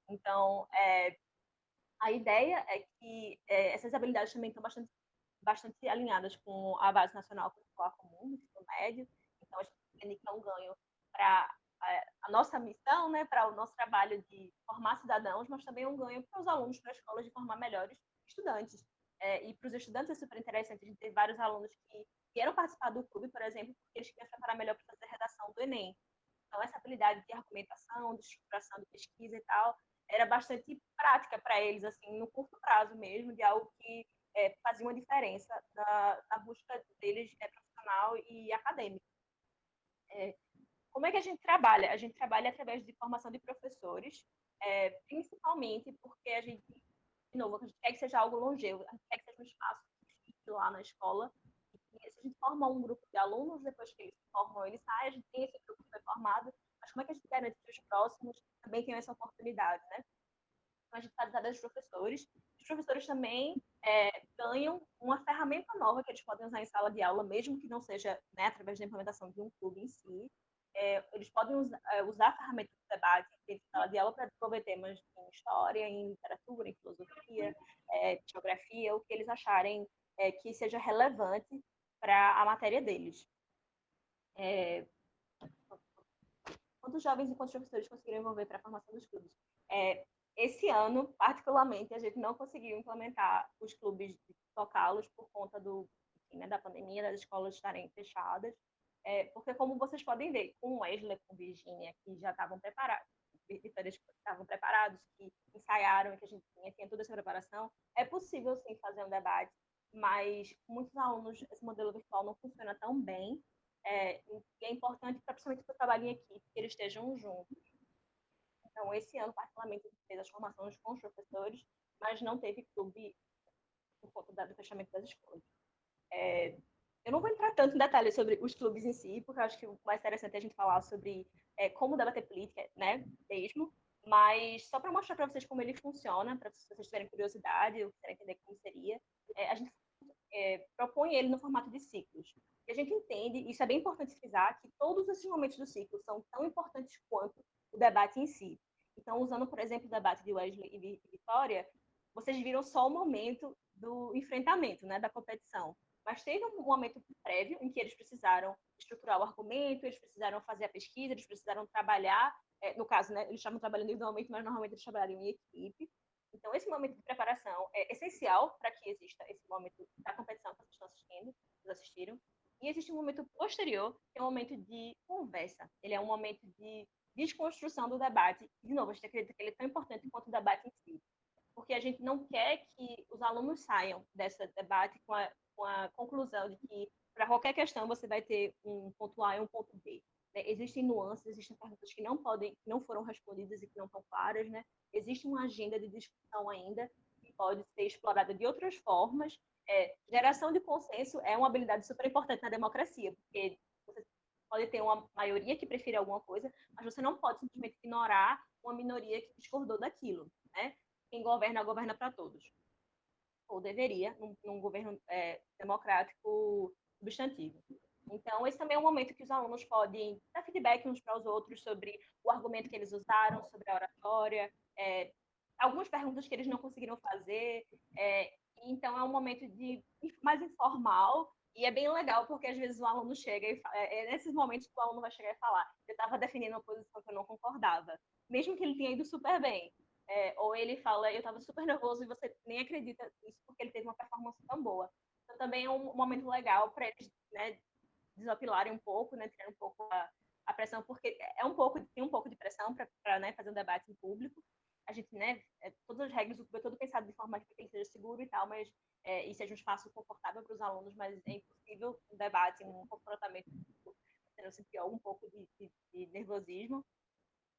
Então, é, a ideia é que é, essas habilidades também estão bastante, bastante alinhadas com a base nacional curricular comum, do ensino médio, então a gente entende que é um ganho para a nossa missão, né, para o nosso trabalho de formar cidadãos, mas também um ganho para os alunos, para as escolas de formar melhores estudantes. É, e para os estudantes é super interessante, a gente ter vários alunos que queiram participar do clube, por exemplo, porque eles querem se preparar melhor para fazer a redação do Enem. Então, essa habilidade de argumentação, de estruturação, de pesquisa e tal, era bastante prática para eles, assim, no curto prazo mesmo, de algo que é, fazia uma diferença na, na busca deles é, profissional e acadêmica. É, como é que a gente trabalha? A gente trabalha através de formação de professores, é, principalmente porque a gente, de novo, a gente quer que seja algo longevo, a gente quer que seja um espaço lá na escola. E se a gente forma um grupo de alunos, depois que eles se formam, eles saem, a gente tem esse grupo que foi formado, mas como é que a gente garante que os próximos também tenham essa oportunidade, né? Então, a gente faz através dos professores. Os professores também é, ganham uma ferramenta nova que eles podem usar em sala de aula, mesmo que não seja né, através da implementação de um clube em si. É, eles podem usar, é, usar a ferramenta de debate em sala de aula para desenvolver temas em história, em literatura, em filosofia, é, geografia, o que eles acharem é, que seja relevante para a matéria deles. É, quantos jovens e quantos professores conseguiram envolver para a formação dos clubes? É, esse ano, particularmente, a gente não conseguiu implementar os clubes, tocá-los por conta do, enfim, né, da pandemia, das escolas estarem fechadas. É, porque, como vocês podem ver, com Wesley, com Virginia, que já estavam preparados, estavam preparados, que ensaiaram, que a gente tinha, tinha toda essa preparação, é possível, sim, fazer um debate, mas muitos alunos, esse modelo virtual não funciona tão bem, é, e é importante, principalmente para o trabalho em equipe, que eles estejam juntos. Então, esse ano, particularmente, a gente fez as formações com os professores, mas não teve clube por conta do fechamento das escolas. É, eu não vou entrar tanto em detalhes sobre os clubes em si, porque eu acho que o mais interessante é a gente falar sobre é, como debater política, né, mesmo, mas só para mostrar para vocês como ele funciona, para vocês tiverem curiosidade ou quiserem entender como seria, é, a gente é, propõe ele no formato de ciclos. E a gente entende, isso é bem importante frisar, que todos esses momentos do ciclo são tão importantes quanto o debate em si. Então, usando, por exemplo, o debate de Wesley e Vitória, vocês viram só o momento do enfrentamento, né, da competição. Mas teve um momento prévio em que eles precisaram estruturar o argumento, eles precisaram fazer a pesquisa, eles precisaram trabalhar, é, no caso, né, eles estavam trabalhando individualmente, mas normalmente eles trabalhariam em equipe. Então, esse momento de preparação é essencial para que exista esse momento da competição que vocês estão assistindo, vocês assistiram. E existe um momento posterior, que é um momento de conversa. Ele é um momento de desconstrução do debate. De novo, a gente acredita que ele é tão importante quanto o debate em si porque a gente não quer que os os alunos saiam desse debate com a, com a conclusão de que para qualquer questão você vai ter um ponto A e um ponto B. Né? Existem nuances, existem perguntas que não podem, que não foram respondidas e que não estão claras, né? Existe uma agenda de discussão ainda que pode ser explorada de outras formas. É, geração de consenso é uma habilidade super importante na democracia, porque você pode ter uma maioria que prefere alguma coisa, mas você não pode simplesmente ignorar uma minoria que discordou daquilo, né? Quem governa, governa para todos. Ou deveria, num, num governo é, democrático substantivo. Então, esse também é um momento que os alunos podem dar feedback uns para os outros sobre o argumento que eles usaram, sobre a oratória, é, algumas perguntas que eles não conseguiram fazer. É, então, é um momento de mais informal e é bem legal porque às vezes o aluno chega e é, é nesses momentos que o aluno vai chegar e falar: eu estava definindo uma posição que eu não concordava, mesmo que ele tenha ido super bem. É, ou ele fala: eu estava super nervoso e você nem acredita nisso porque ele teve uma performance tão boa. Então, também é um momento legal para eles né, desopilarem um pouco, né, tirar um pouco a, a, pressão, porque é um pouco, tem um pouco de pressão para né, fazer um debate em público. A gente, né, é, todas as regras, é todo pensado de forma que seja seguro e tal, mas é, e seja um espaço confortável para os alunos, mas é impossível um debate, um confrontamento, eu senti algum pouco de, de, de, nervosismo.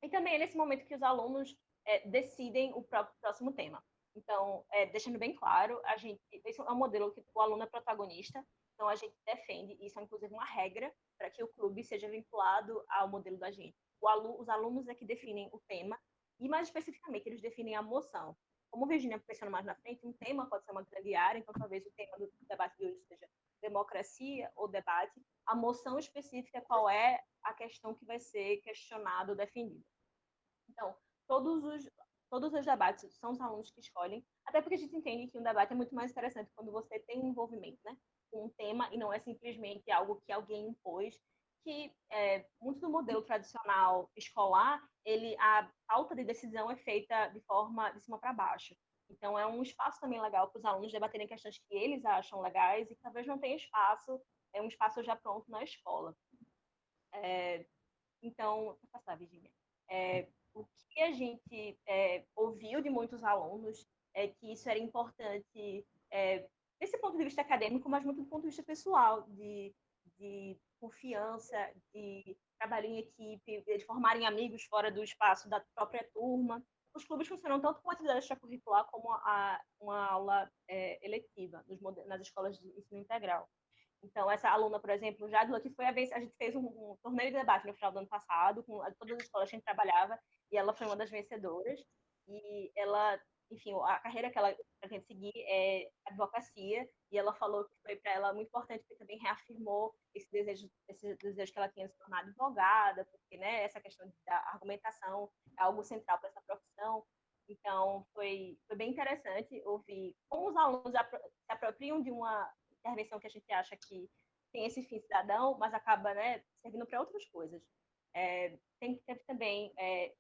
E também é nesse momento que os alunos é, decidem o próprio próximo tema. Então, é, deixando bem claro, a gente, esse é um modelo que o aluno é protagonista, então, a gente defende, isso é inclusive uma regra, para que o clube seja vinculado ao modelo da gente. Alu, os alunos é que definem o tema, e mais especificamente, eles definem a moção. Como Virginia mencionou mais na frente, um tema pode ser uma grande área, então talvez o tema do debate de hoje seja democracia ou debate. A moção específica, qual é a questão que vai ser questionada ou defendida. Então, todos os, todos os debates são os alunos que escolhem, até porque a gente entende que um debate é muito mais interessante quando você tem envolvimento, né? com um tema e não é simplesmente algo que alguém impôs, que é, muito do modelo tradicional escolar, ele a falta de decisão é feita de forma de cima para baixo. Então é um espaço também legal para os alunos debaterem questões que eles acham legais e que talvez não tenha espaço, é um espaço já pronto na escola. É, então, vou passar, Virginia. É, o que a gente é, ouviu de muitos alunos é que isso era importante é, desse ponto de vista acadêmico, mas muito do ponto de vista pessoal, de, de confiança, de trabalho em equipe, de formarem amigos fora do espaço da própria turma. Os clubes funcionam tanto com atividade extracurricular como a, uma aula é, eletiva nos, nas escolas de ensino integral. Então, essa aluna, por exemplo, Jadula, que foi a vez, a gente fez um, um, torneio de debate no final do ano passado, com todas as escolas que a gente trabalhava, e ela foi uma das vencedoras. E ela enfim, a carreira que ela pretende seguir é advocacia, e ela falou que foi para ela muito importante, porque também reafirmou esse desejo, esse desejo que ela tinha de se tornar advogada, porque né, essa questão da argumentação é algo central para essa profissão. Então, foi, foi bem interessante ouvir como os alunos se apropriam de uma intervenção que a gente acha que tem esse fim cidadão, mas acaba né, servindo para outras coisas. É, tem, teve também é,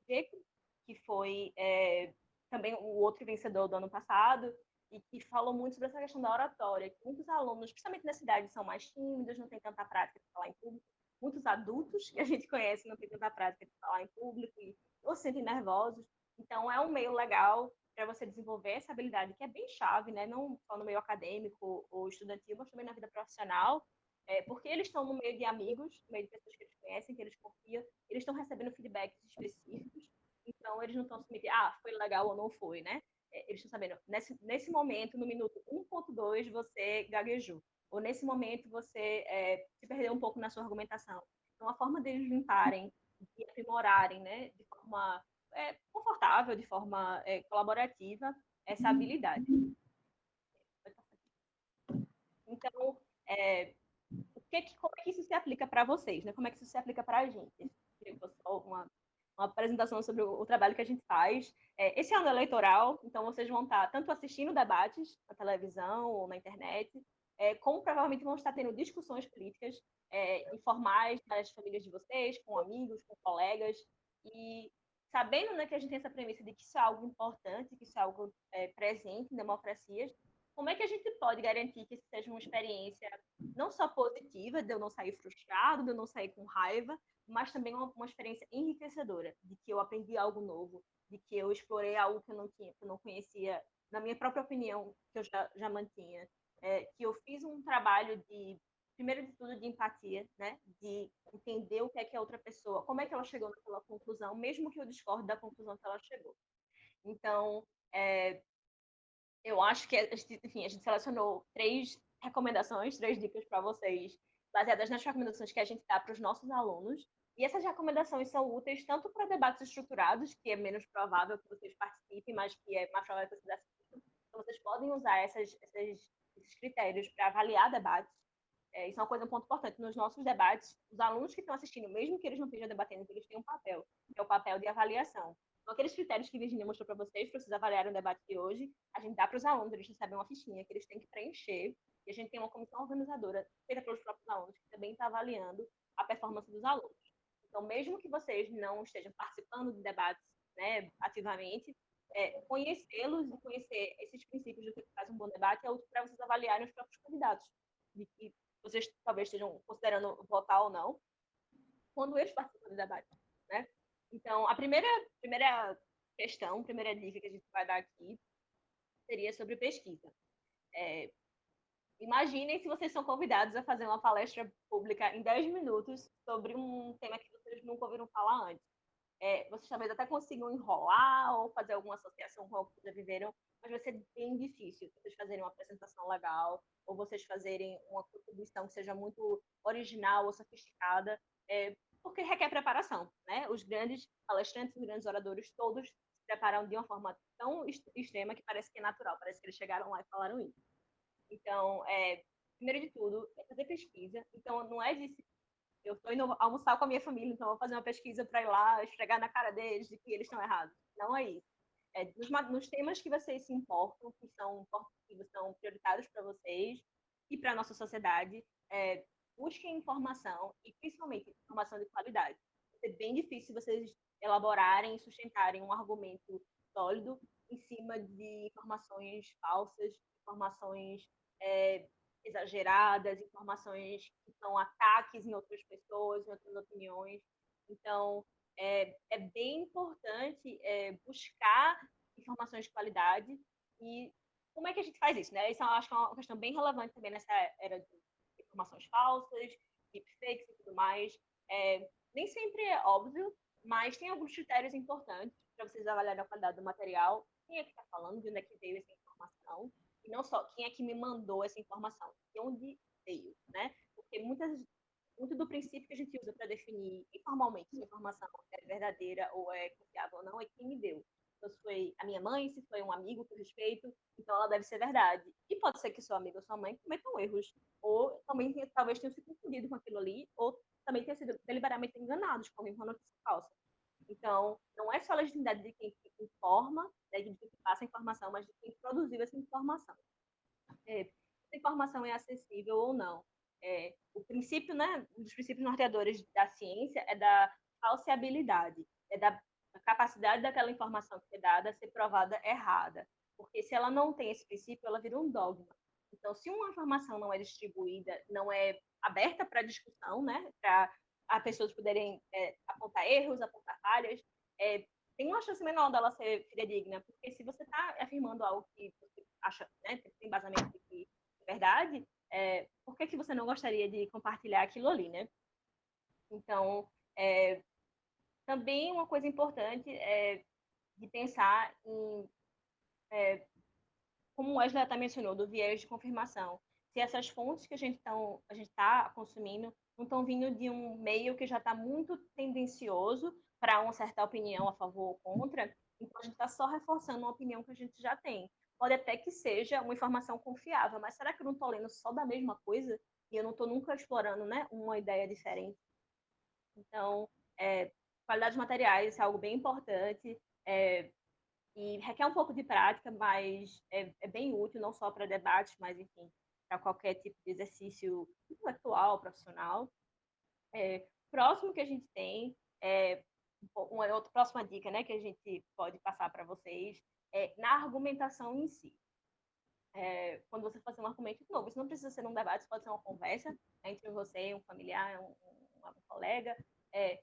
que foi é, também o outro vencedor do ano passado, e que falou muito sobre essa questão da oratória, que muitos alunos, principalmente na cidade, são mais tímidos, não têm tanta prática de falar em público, muitos adultos que a gente conhece não têm tanta prática de falar em público e ou se sentem nervosos, então é um meio legal para você desenvolver essa habilidade que é bem chave, né? não só no meio acadêmico ou estudantil, mas também na vida profissional, é, porque eles estão no meio de amigos, no meio de pessoas que eles conhecem, que eles confiam, eles estão recebendo feedbacks específicos, então, eles não estão submetidos, ah, foi legal ou não foi, né? É, eles estão sabendo, nesse, nesse momento, no minuto 1.2, você gaguejou. Ou nesse momento, você é, se perdeu um pouco na sua argumentação. Então, a forma deles limparem e aprimorarem, né, de forma é, confortável, de forma é, colaborativa, essa habilidade. Então, é, o que, como é que isso se aplica para vocês? Né? Como é que isso se aplica para a gente? Uma uma apresentação sobre o, o trabalho que a gente faz. É, esse ano é eleitoral, então vocês vão estar tanto assistindo debates na televisão ou na internet, é, como provavelmente vão estar tendo discussões políticas é, informais nas famílias de vocês, com amigos, com colegas, e sabendo né, que a gente tem essa premissa de que isso é algo importante, que isso é algo é, presente em democracias, como é que a gente pode garantir que isso seja uma experiência não só positiva, de eu não sair frustrado, de eu não sair com raiva, mas também uma, uma experiência enriquecedora, de que eu aprendi algo novo, de que eu explorei algo que eu não tinha, que eu não conhecia, na minha própria opinião, que eu já, já mantinha, é, que eu fiz um trabalho de primeiro de tudo de empatia, né? De entender o que é que a outra pessoa, como é que ela chegou naquela conclusão, mesmo que eu discorde da conclusão que ela chegou. Então, é, eu acho que, enfim, a gente selecionou três recomendações, três dicas para vocês, baseadas nas recomendações que a gente dá para os nossos alunos. E essas recomendações são úteis tanto para debates estruturados, que é menos provável que vocês participem, mas que é mais provável que vocês assistam. Então, vocês podem usar essas, essas, esses critérios para avaliar debates, é, isso é uma coisa, um ponto importante. Nos nossos debates, os alunos que estão assistindo, mesmo que eles não estejam debatendo, eles têm um papel, que é o papel de avaliação. Então, aqueles critérios que a Virginia mostrou para vocês, para vocês avaliarem o debate de hoje, a gente dá para os alunos, eles recebem uma fichinha que eles têm que preencher, e a gente tem uma comissão organizadora, feita pelos próprios alunos, que também está avaliando a performance dos alunos. Então, mesmo que vocês não estejam participando de debates né, ativamente, é, conhecê-los e conhecer esses princípios do que faz um bom debate é útil para vocês avaliarem os próprios candidatos, de que vocês talvez estejam considerando votar ou não, quando eles participam do debate, né? Então, a primeira, primeira questão, primeira dica que a gente vai dar aqui seria sobre pesquisa. É, imaginem se vocês são convidados a fazer uma palestra pública em 10 minutos sobre um tema que vocês nunca ouviram falar antes. É, vocês talvez até consigam enrolar ou fazer alguma associação com o que já viveram, mas vai ser bem difícil vocês fazerem uma apresentação legal ou vocês fazerem uma contribuição que seja muito original ou sofisticada, é, porque requer preparação, né? Os grandes palestrantes, os grandes oradores, todos se preparam de uma forma tão extrema que parece que é natural, parece que eles chegaram lá e falaram isso. Então, é, primeiro de tudo, é fazer pesquisa. Então, não é de eu estou indo almoçar com a minha família, então vou fazer uma pesquisa para ir lá esfregar na cara deles de que eles estão errados. Não é isso é, nos, nos, temas que vocês se importam, que são, que são prioritários para vocês e para a nossa sociedade, é, busquem informação e principalmente informação de qualidade. É bem difícil vocês elaborarem e sustentarem um argumento sólido em cima de informações falsas, informações é, exageradas, informações que são ataques em outras pessoas, em outras opiniões. Então, é, é bem importante é, buscar informações de qualidade e como é que a gente faz isso, né? Isso acho que é uma questão bem relevante também nessa era de informações falsas, deepfakes e tudo mais. É, nem sempre é óbvio, mas tem alguns critérios importantes para vocês avaliarem a qualidade do material. Quem é que está falando, de onde é que veio essa informação? E não só quem é que me mandou essa informação, de onde veio, né? Porque muitas muito do princípio que a gente usa para definir informalmente se a informação é verdadeira ou é confiável ou não é quem me deu. Se foi a minha mãe, se foi um amigo que eu respeito, então ela deve ser verdade. E pode ser que seu amigo ou sua mãe cometam erros, ou também talvez tenham se confundido com aquilo ali, ou também tenham sido deliberadamente enganados com uma notícia falsa. Então, não é só a legitimidade de quem informa, né, de quem passa a informação, mas de quem produziu essa informação. É, essa informação é acessível ou não. É, o princípio, né, um dos princípios norteadores da ciência é da falseabilidade, é da capacidade daquela informação que é dada ser provada errada. Porque se ela não tem esse princípio, ela vira um dogma. Então, se uma informação não é distribuída, não é aberta para discussão, né, para as pessoas poderem é, apontar erros, apontar falhas, é, tem uma chance menor dela ser fidedigna, porque se você está afirmando algo que você acha, né, tem embasamento de é verdade, é, por que, que você não gostaria de compartilhar aquilo ali, né? Então, é, também uma coisa importante é de pensar em, é, como o Wesley até mencionou, do viés de confirmação. Se essas fontes que a gente está consumindo não estão vindo de um meio que já está muito tendencioso para uma certa opinião a favor ou contra, então a gente está só reforçando uma opinião que a gente já tem pode até que seja uma informação confiável, mas será que eu não estou lendo só da mesma coisa e eu não estou nunca explorando né, uma ideia diferente? Então, é, qualidade de materiais é algo bem importante é, e requer um pouco de prática, mas é, é bem útil, não só para debates, mas, enfim, para qualquer tipo de exercício intelectual, profissional. É, próximo que a gente tem, é, uma outra próxima dica né, que a gente pode passar para vocês é, na argumentação em si. é, quando você fazer um argumento novo. Isso não precisa ser um debate, isso pode ser uma conversa entre você, um familiar, um, um, um colega, é,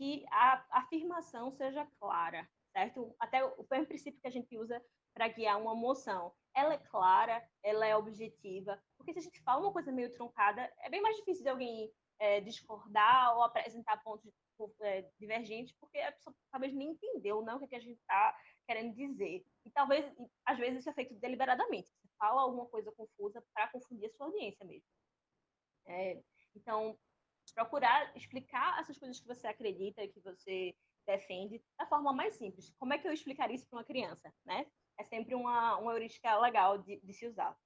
que a afirmação seja clara, certo? Até o, o princípio que a gente usa para guiar uma moção. Ela é clara, ela é objetiva, porque se a gente fala uma coisa meio truncada, é bem mais difícil de alguém é, discordar ou apresentar pontos é, divergentes, porque a pessoa talvez nem entendeu não, o que, é que a gente está querendo dizer. E talvez, às vezes, isso é feito deliberadamente. Você fala alguma coisa confusa para confundir a sua audiência mesmo. É, então, procurar explicar essas coisas que você acredita, que você defende, da forma mais simples. Como é que eu explicaria isso para uma criança, né? É sempre uma, uma heurística legal de, de se usar.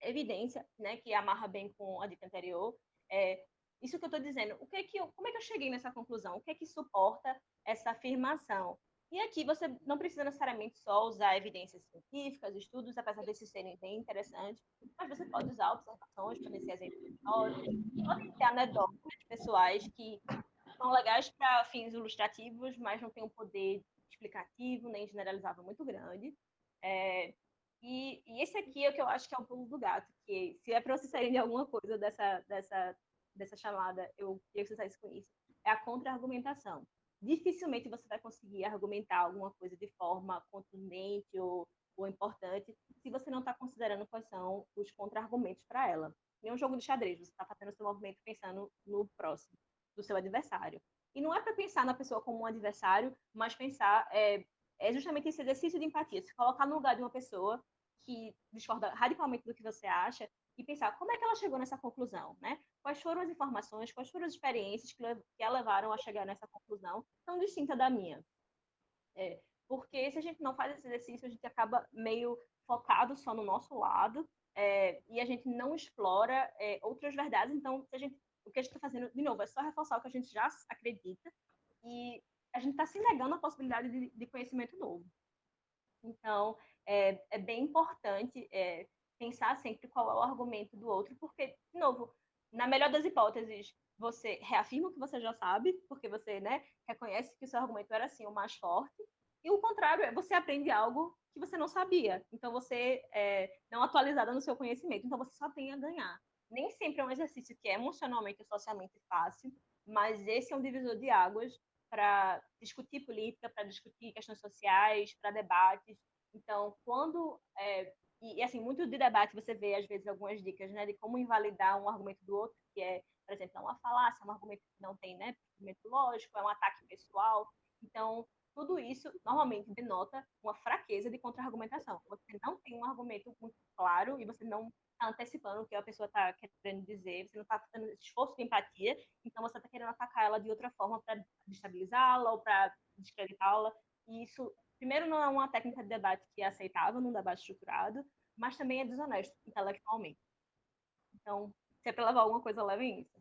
Evidência, né, que amarra bem com a dica anterior, é isso que eu estou dizendo. O que é que eu, como é que eu cheguei nessa conclusão? O que é que suporta essa afirmação? E aqui você não precisa necessariamente só usar evidências científicas, estudos, apesar desses serem bem interessantes, mas você pode usar observações, conhecer exemplos históricos, pode ter anedotas pessoais que são legais para fins ilustrativos, mas não têm um poder explicativo nem generalizável muito grande. É, e, e, esse aqui é o que eu acho que é o pulo do gato, que se é para vocês saírem de alguma coisa dessa, dessa, dessa chamada, eu queria que vocês saíssem com isso, é a contra-argumentação dificilmente você vai conseguir argumentar alguma coisa de forma contundente ou, ou importante se você não está considerando quais são os contra-argumentos para ela. Em um jogo de xadrez, você está fazendo o seu movimento pensando no próximo, do seu adversário. E não é para pensar na pessoa como um adversário, mas pensar é, é justamente esse exercício de empatia, se colocar no lugar de uma pessoa que discorda radicalmente do que você acha e pensar como é que ela chegou nessa conclusão, né? Quais foram as informações, quais foram as experiências que, que a levaram a chegar nessa conclusão tão distinta da minha. É, porque se a gente não faz esse exercício, a gente acaba meio focado só no nosso lado é, e a gente não explora é, outras verdades. Então, a gente, o que a gente está fazendo, de novo, é só reforçar o que a gente já acredita e a gente está se negando a possibilidade de, de conhecimento novo. Então, é, é bem importante é, pensar sempre qual é o argumento do outro, porque, de novo, na melhor das hipóteses, você reafirma o que você já sabe, porque você né, reconhece que o seu argumento era assim o mais forte, e o contrário é você aprende algo que você não sabia. Então você é não atualizada no seu conhecimento, então você só tem a ganhar. Nem sempre é um exercício que é emocionalmente e socialmente fácil, mas esse é um divisor de águas para discutir política, para discutir questões sociais, para debates. Então, quando é, e, assim, muito de debate você vê, às vezes, algumas dicas, né, de como invalidar um argumento do outro, que é, por exemplo, é uma falácia, um argumento que não tem, né, argumento lógico, é um ataque pessoal. Então, tudo isso normalmente denota uma fraqueza de contra-argumentação. Você não tem um argumento muito claro e você não está antecipando o que a pessoa está querendo dizer, você não está fazendo esforço de empatia, então você está querendo atacar ela de outra forma para destabilizá-la ou para descreditá-la. E isso primeiro, não é uma técnica de debate que é aceitável num debate estruturado, mas também é desonesto intelectualmente. Então, se é para levar alguma coisa, levem isso.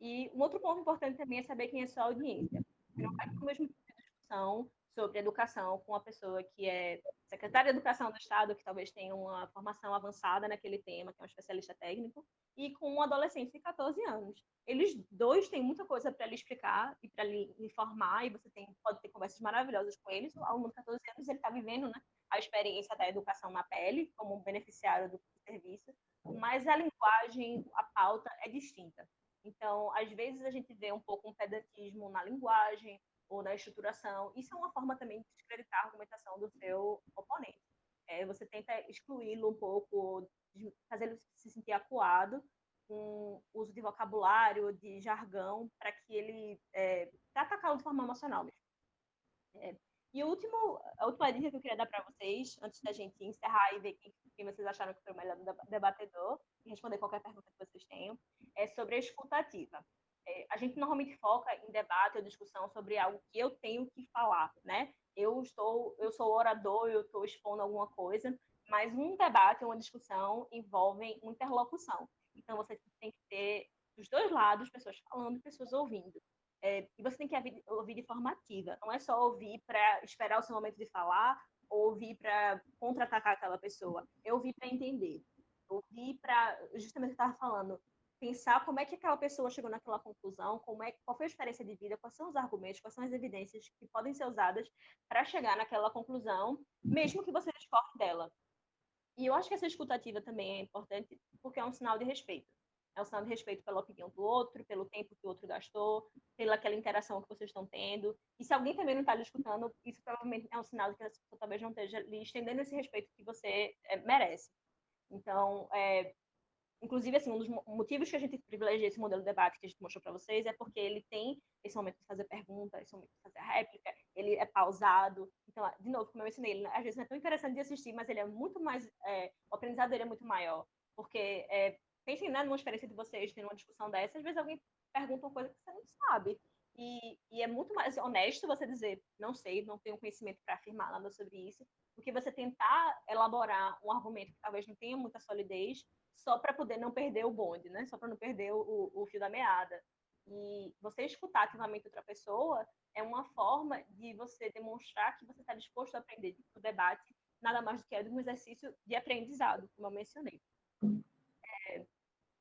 E um outro ponto importante também é saber quem é sua audiência. Não vai ter o mesmo tipo de discussão sobre educação com uma pessoa que é secretária de Educação do Estado, que talvez tenha uma formação avançada naquele tema, que é um especialista técnico, e com um adolescente de 14 anos. Eles dois têm muita coisa para lhe explicar e para lhe informar, e você tem, pode ter conversas maravilhosas com eles. O aluno de 14 anos ele está vivendo né, a experiência da educação na pele, como beneficiário do serviço, mas a linguagem, a pauta é distinta. Então, às vezes a gente vê um pouco um pedantismo na linguagem, ou na estruturação. Isso é uma forma também de descreditar a argumentação do seu oponente. É, você tenta excluí-lo um pouco, fazer ele se sentir acuado com uso de vocabulário, de jargão, para que ele é, atacá-lo de forma emocional mesmo. É, e o último, a última dica que eu queria dar para vocês, antes da gente encerrar e ver quem, quem, vocês acharam que foi o melhor debatedor, e responder qualquer pergunta que vocês tenham, é sobre a escutativa é, a gente normalmente foca em debate ou discussão sobre algo que eu tenho que falar, né? Eu estou, eu sou orador, eu estou expondo alguma coisa, mas um debate, uma discussão envolve interlocução. Então você tem que ter dos dois lados pessoas falando, pessoas ouvindo. É, e você tem que ouvir, de forma ativa. Não é só ouvir para esperar o seu momento de falar ou ouvir para contra-atacar aquela pessoa. É ouvir para entender. Ouvir para, justamente o que eu estava falando, pensar como é que aquela pessoa chegou naquela conclusão, como é, qual foi a experiência de vida, quais são os argumentos, quais são as evidências que podem ser usadas para chegar naquela conclusão, mesmo que você discorde dela. e eu acho que essa escutativa também é importante porque é um sinal de respeito. É um sinal de respeito pela opinião do outro, pelo tempo que o outro gastou, pela aquela interação que vocês estão tendo. E se alguém também não está lhe escutando, isso provavelmente é um sinal de que essa pessoa talvez não esteja lhe estendendo esse respeito que você é, merece. Então, é, inclusive, assim, um dos motivos que a gente privilegia esse modelo de debate que a gente mostrou para vocês é porque ele tem esse momento de fazer pergunta, esse momento de fazer réplica, ele é pausado. Então, de novo, como eu ensinei, ele às vezes não é tão interessante de assistir, mas ele é muito mais, é, o aprendizado dele é muito maior, porque é, pensem né, numa experiência de vocês, tendo uma discussão dessa, às vezes alguém pergunta uma coisa que você não sabe, e, e, é muito mais honesto você dizer, não sei, não tenho conhecimento para afirmar nada sobre isso, do que você tentar elaborar um argumento que talvez não tenha muita solidez, só para poder não perder o bonde, né? Só para não perder o, o, fio da meada. E você escutar ativamente outra pessoa é uma forma de você demonstrar que você está disposto a aprender. O debate nada mais do que é um exercício de aprendizado, como eu mencionei. É,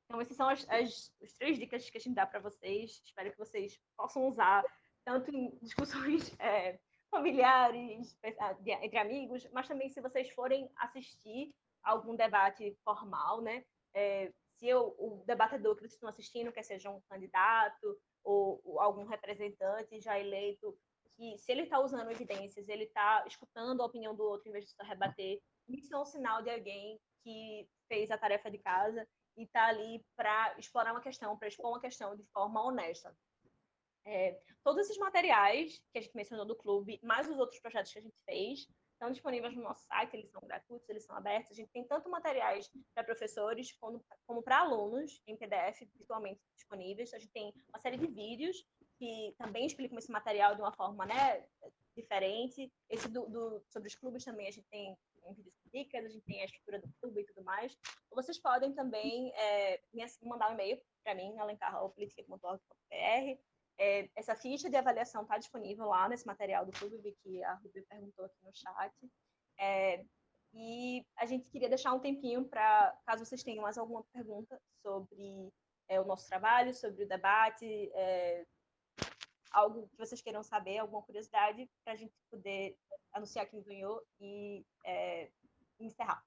então, essas são as, as, as três dicas que a gente dá para vocês. Espero que vocês possam usar tanto em discussões é, familiares, entre amigos, mas também se vocês forem assistir algum debate formal, né? É, se eu, o debatedor que vocês estão assistindo, quer seja um candidato ou, ou algum representante já eleito, que se ele está usando evidências, ele está escutando a opinião do outro em vez de só rebater, isso é um sinal de alguém que fez a tarefa de casa e está ali para explorar uma questão, para expor uma questão de forma honesta. É, todos esses materiais que a gente mencionou do clube, mais os outros projetos que a gente fez, estão disponíveis no nosso site, eles são gratuitos, eles são abertos. A gente tem tanto materiais para professores como, como para alunos em PDF virtualmente disponíveis. A gente tem uma série de vídeos que também explicam esse material de uma forma né, diferente. Esse do, do, sobre os clubes também a gente tem em vídeos dicas, a gente tem a estrutura do clube e tudo mais. Vocês podem também é, mandar um e-mail para mim, alencar.politica.org.br. É, essa ficha de avaliação está disponível lá nesse material do clube, que a Ruby perguntou aqui no chat. É, e a gente queria deixar um tempinho para, caso vocês tenham mais alguma pergunta sobre é, o nosso trabalho, sobre o debate, é, algo que vocês queiram saber, alguma curiosidade, para a gente poder anunciar quem ganhou e é, encerrar.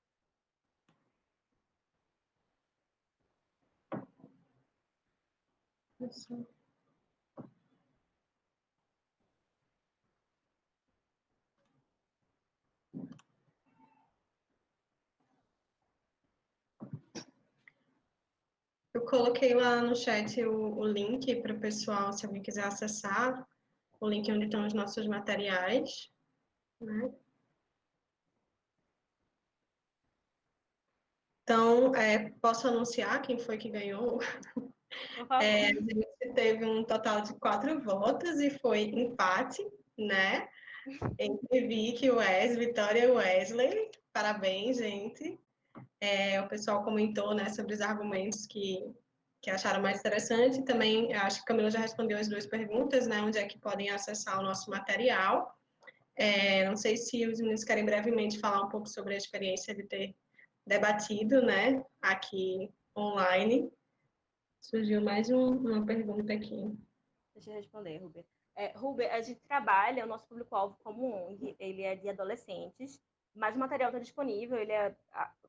Coloquei lá no chat o, o link para o pessoal, se alguém quiser acessar, o link onde estão os nossos materiais. Né? Então, é, posso anunciar quem foi que ganhou? É, a gente teve um total de quatro votos e foi empate, né? Entre Vicky, Wes, Vitória e Wesley. Parabéns, gente. É, o pessoal comentou né, sobre os argumentos que, que acharam mais interessante. Também, acho que a Camila já respondeu as duas perguntas, né? Onde é que podem acessar o nosso material. É, não sei se os meninos querem brevemente falar um pouco sobre a experiência de ter debatido, né, aqui online. Surgiu mais um, uma pergunta aqui. Deixa eu responder, Ruber. É, Ruber, a gente trabalha, o nosso público-alvo como ONG, ele é de adolescentes, mas o material está disponível, ele é,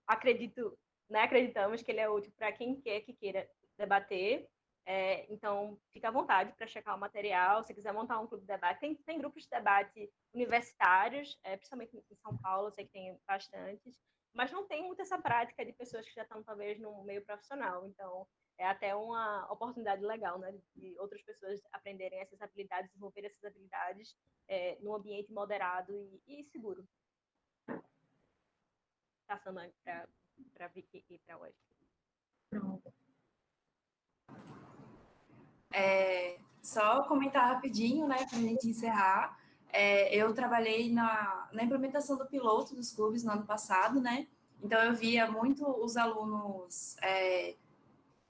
acredito, né, acreditamos que ele é útil para quem quer que queira debater, é, então, fica à vontade para checar o material. Se quiser montar um clube de debate, tem, tem grupos de debate universitários, é, principalmente em São Paulo, eu sei que tem bastantes, mas não tem muita essa prática de pessoas que já estão, talvez, no meio profissional. Então, é até uma oportunidade legal, né, de outras pessoas aprenderem essas habilidades, desenvolver essas habilidades é, num ambiente moderado e, e seguro. Passando para Vicky e para hoje. Pronto. É, só comentar rapidinho, né, para a gente encerrar. É, eu trabalhei na, na implementação do piloto dos clubes no ano passado, né? Então eu via muito os alunos é,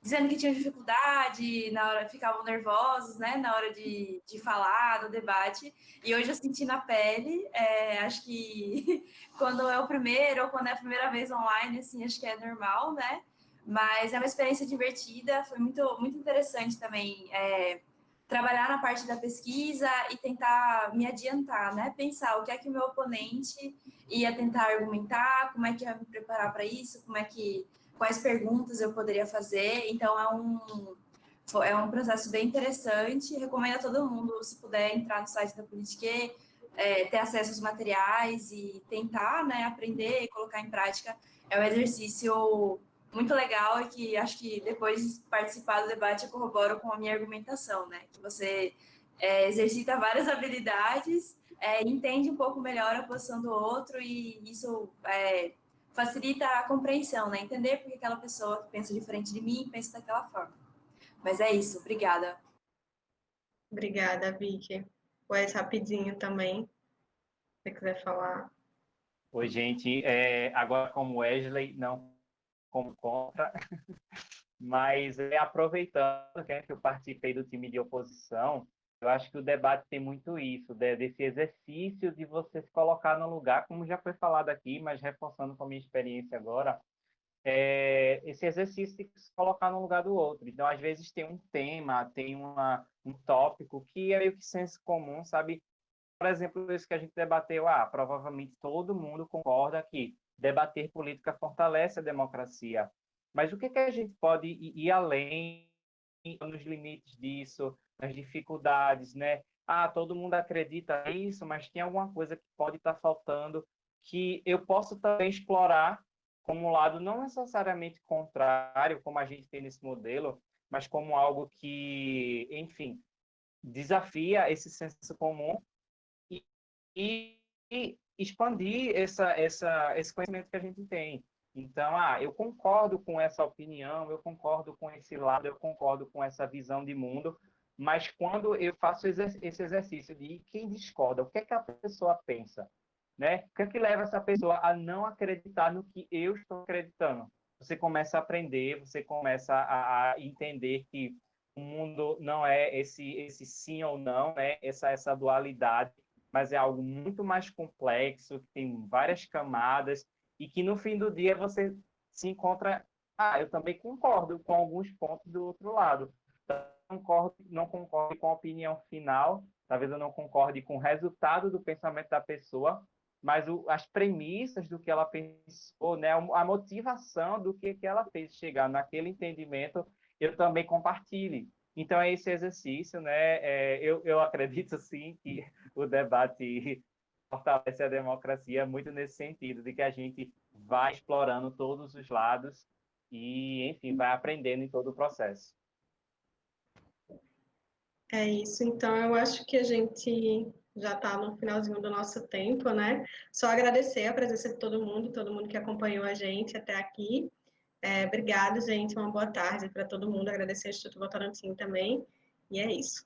dizendo que tinham dificuldade, na hora ficavam nervosos, né? Na hora de, de falar, no debate. E hoje eu senti na pele, é, acho que quando é o primeiro ou quando é a primeira vez online, assim, acho que é normal, né? Mas é uma experiência divertida, foi muito, muito interessante também é, trabalhar na parte da pesquisa e tentar me adiantar, né? Pensar o que é que o meu oponente ia tentar argumentar, como é que ia me preparar para isso, como é que quais perguntas eu poderia fazer. Então é um é um processo bem interessante. Recomendo a todo mundo, se puder, entrar no site da Politique, é, ter acesso aos materiais e tentar né, aprender e colocar em prática. É um exercício muito legal e que acho que depois de participar do debate eu corroboro com a minha argumentação, né? Que você é, exercita várias habilidades, é, entende um pouco melhor a posição do outro e isso é, facilita a compreensão, né? Entender porque aquela pessoa que pensa diferente de mim pensa daquela forma. Mas é isso, obrigada. Obrigada, Vicky. Wes, rapidinho também, se você quiser falar. Oi, gente. É, agora, como Wesley, não como contra, mas é, aproveitando né, que eu participei do time de oposição, eu acho que o debate tem muito isso, né, desse exercício de você se colocar no lugar, como já foi falado aqui, mas reforçando com a minha experiência agora, é, esse exercício de se colocar no lugar do outro. Então, às vezes tem um tema, tem uma, um tópico que é meio que senso comum, sabe? Por exemplo, isso que a gente debateu, ah, provavelmente todo mundo concorda que debater política fortalece a democracia. Mas o que, que a gente pode ir além nos limites disso, nas dificuldades, né? Ah, todo mundo acredita nisso, mas tem alguma coisa que pode estar faltando que eu posso também explorar como um lado não necessariamente contrário, como a gente tem nesse modelo, mas como algo que, enfim, desafia esse senso comum e, e, expandir essa, essa, esse conhecimento que a gente tem. Então, ah, eu concordo com essa opinião, eu concordo com esse lado, eu concordo com essa visão de mundo, mas quando eu faço esse exercício de quem discorda, o que é que a pessoa pensa? Né? O que é que leva essa pessoa a não acreditar no que eu estou acreditando? Você começa a aprender, você começa a, entender que o mundo não é esse esse sim ou não, né? Essa essa dualidade mas é algo muito mais complexo, que tem várias camadas, e que no fim do dia você se encontra. Ah, eu também concordo com alguns pontos do outro lado. Não concordo, não concordo com a opinião final, talvez eu não concorde com o resultado do pensamento da pessoa, mas o, as premissas do que ela pensou, né, a motivação do que, que ela fez chegar naquele entendimento, eu também compartilho. Então, é esse exercício, né? É, eu, eu acredito, sim, que o debate fortalece a democracia muito nesse sentido, de que a gente vai explorando todos os lados e, enfim, vai aprendendo em todo o processo. É isso, então eu acho que a gente já está no finalzinho do nosso tempo, né? Só agradecer a presença de todo mundo, todo mundo que acompanhou a gente até aqui. É, obrigado, gente. Uma boa tarde para todo mundo. Agradecer ao Instituto Votorantim também. E é isso.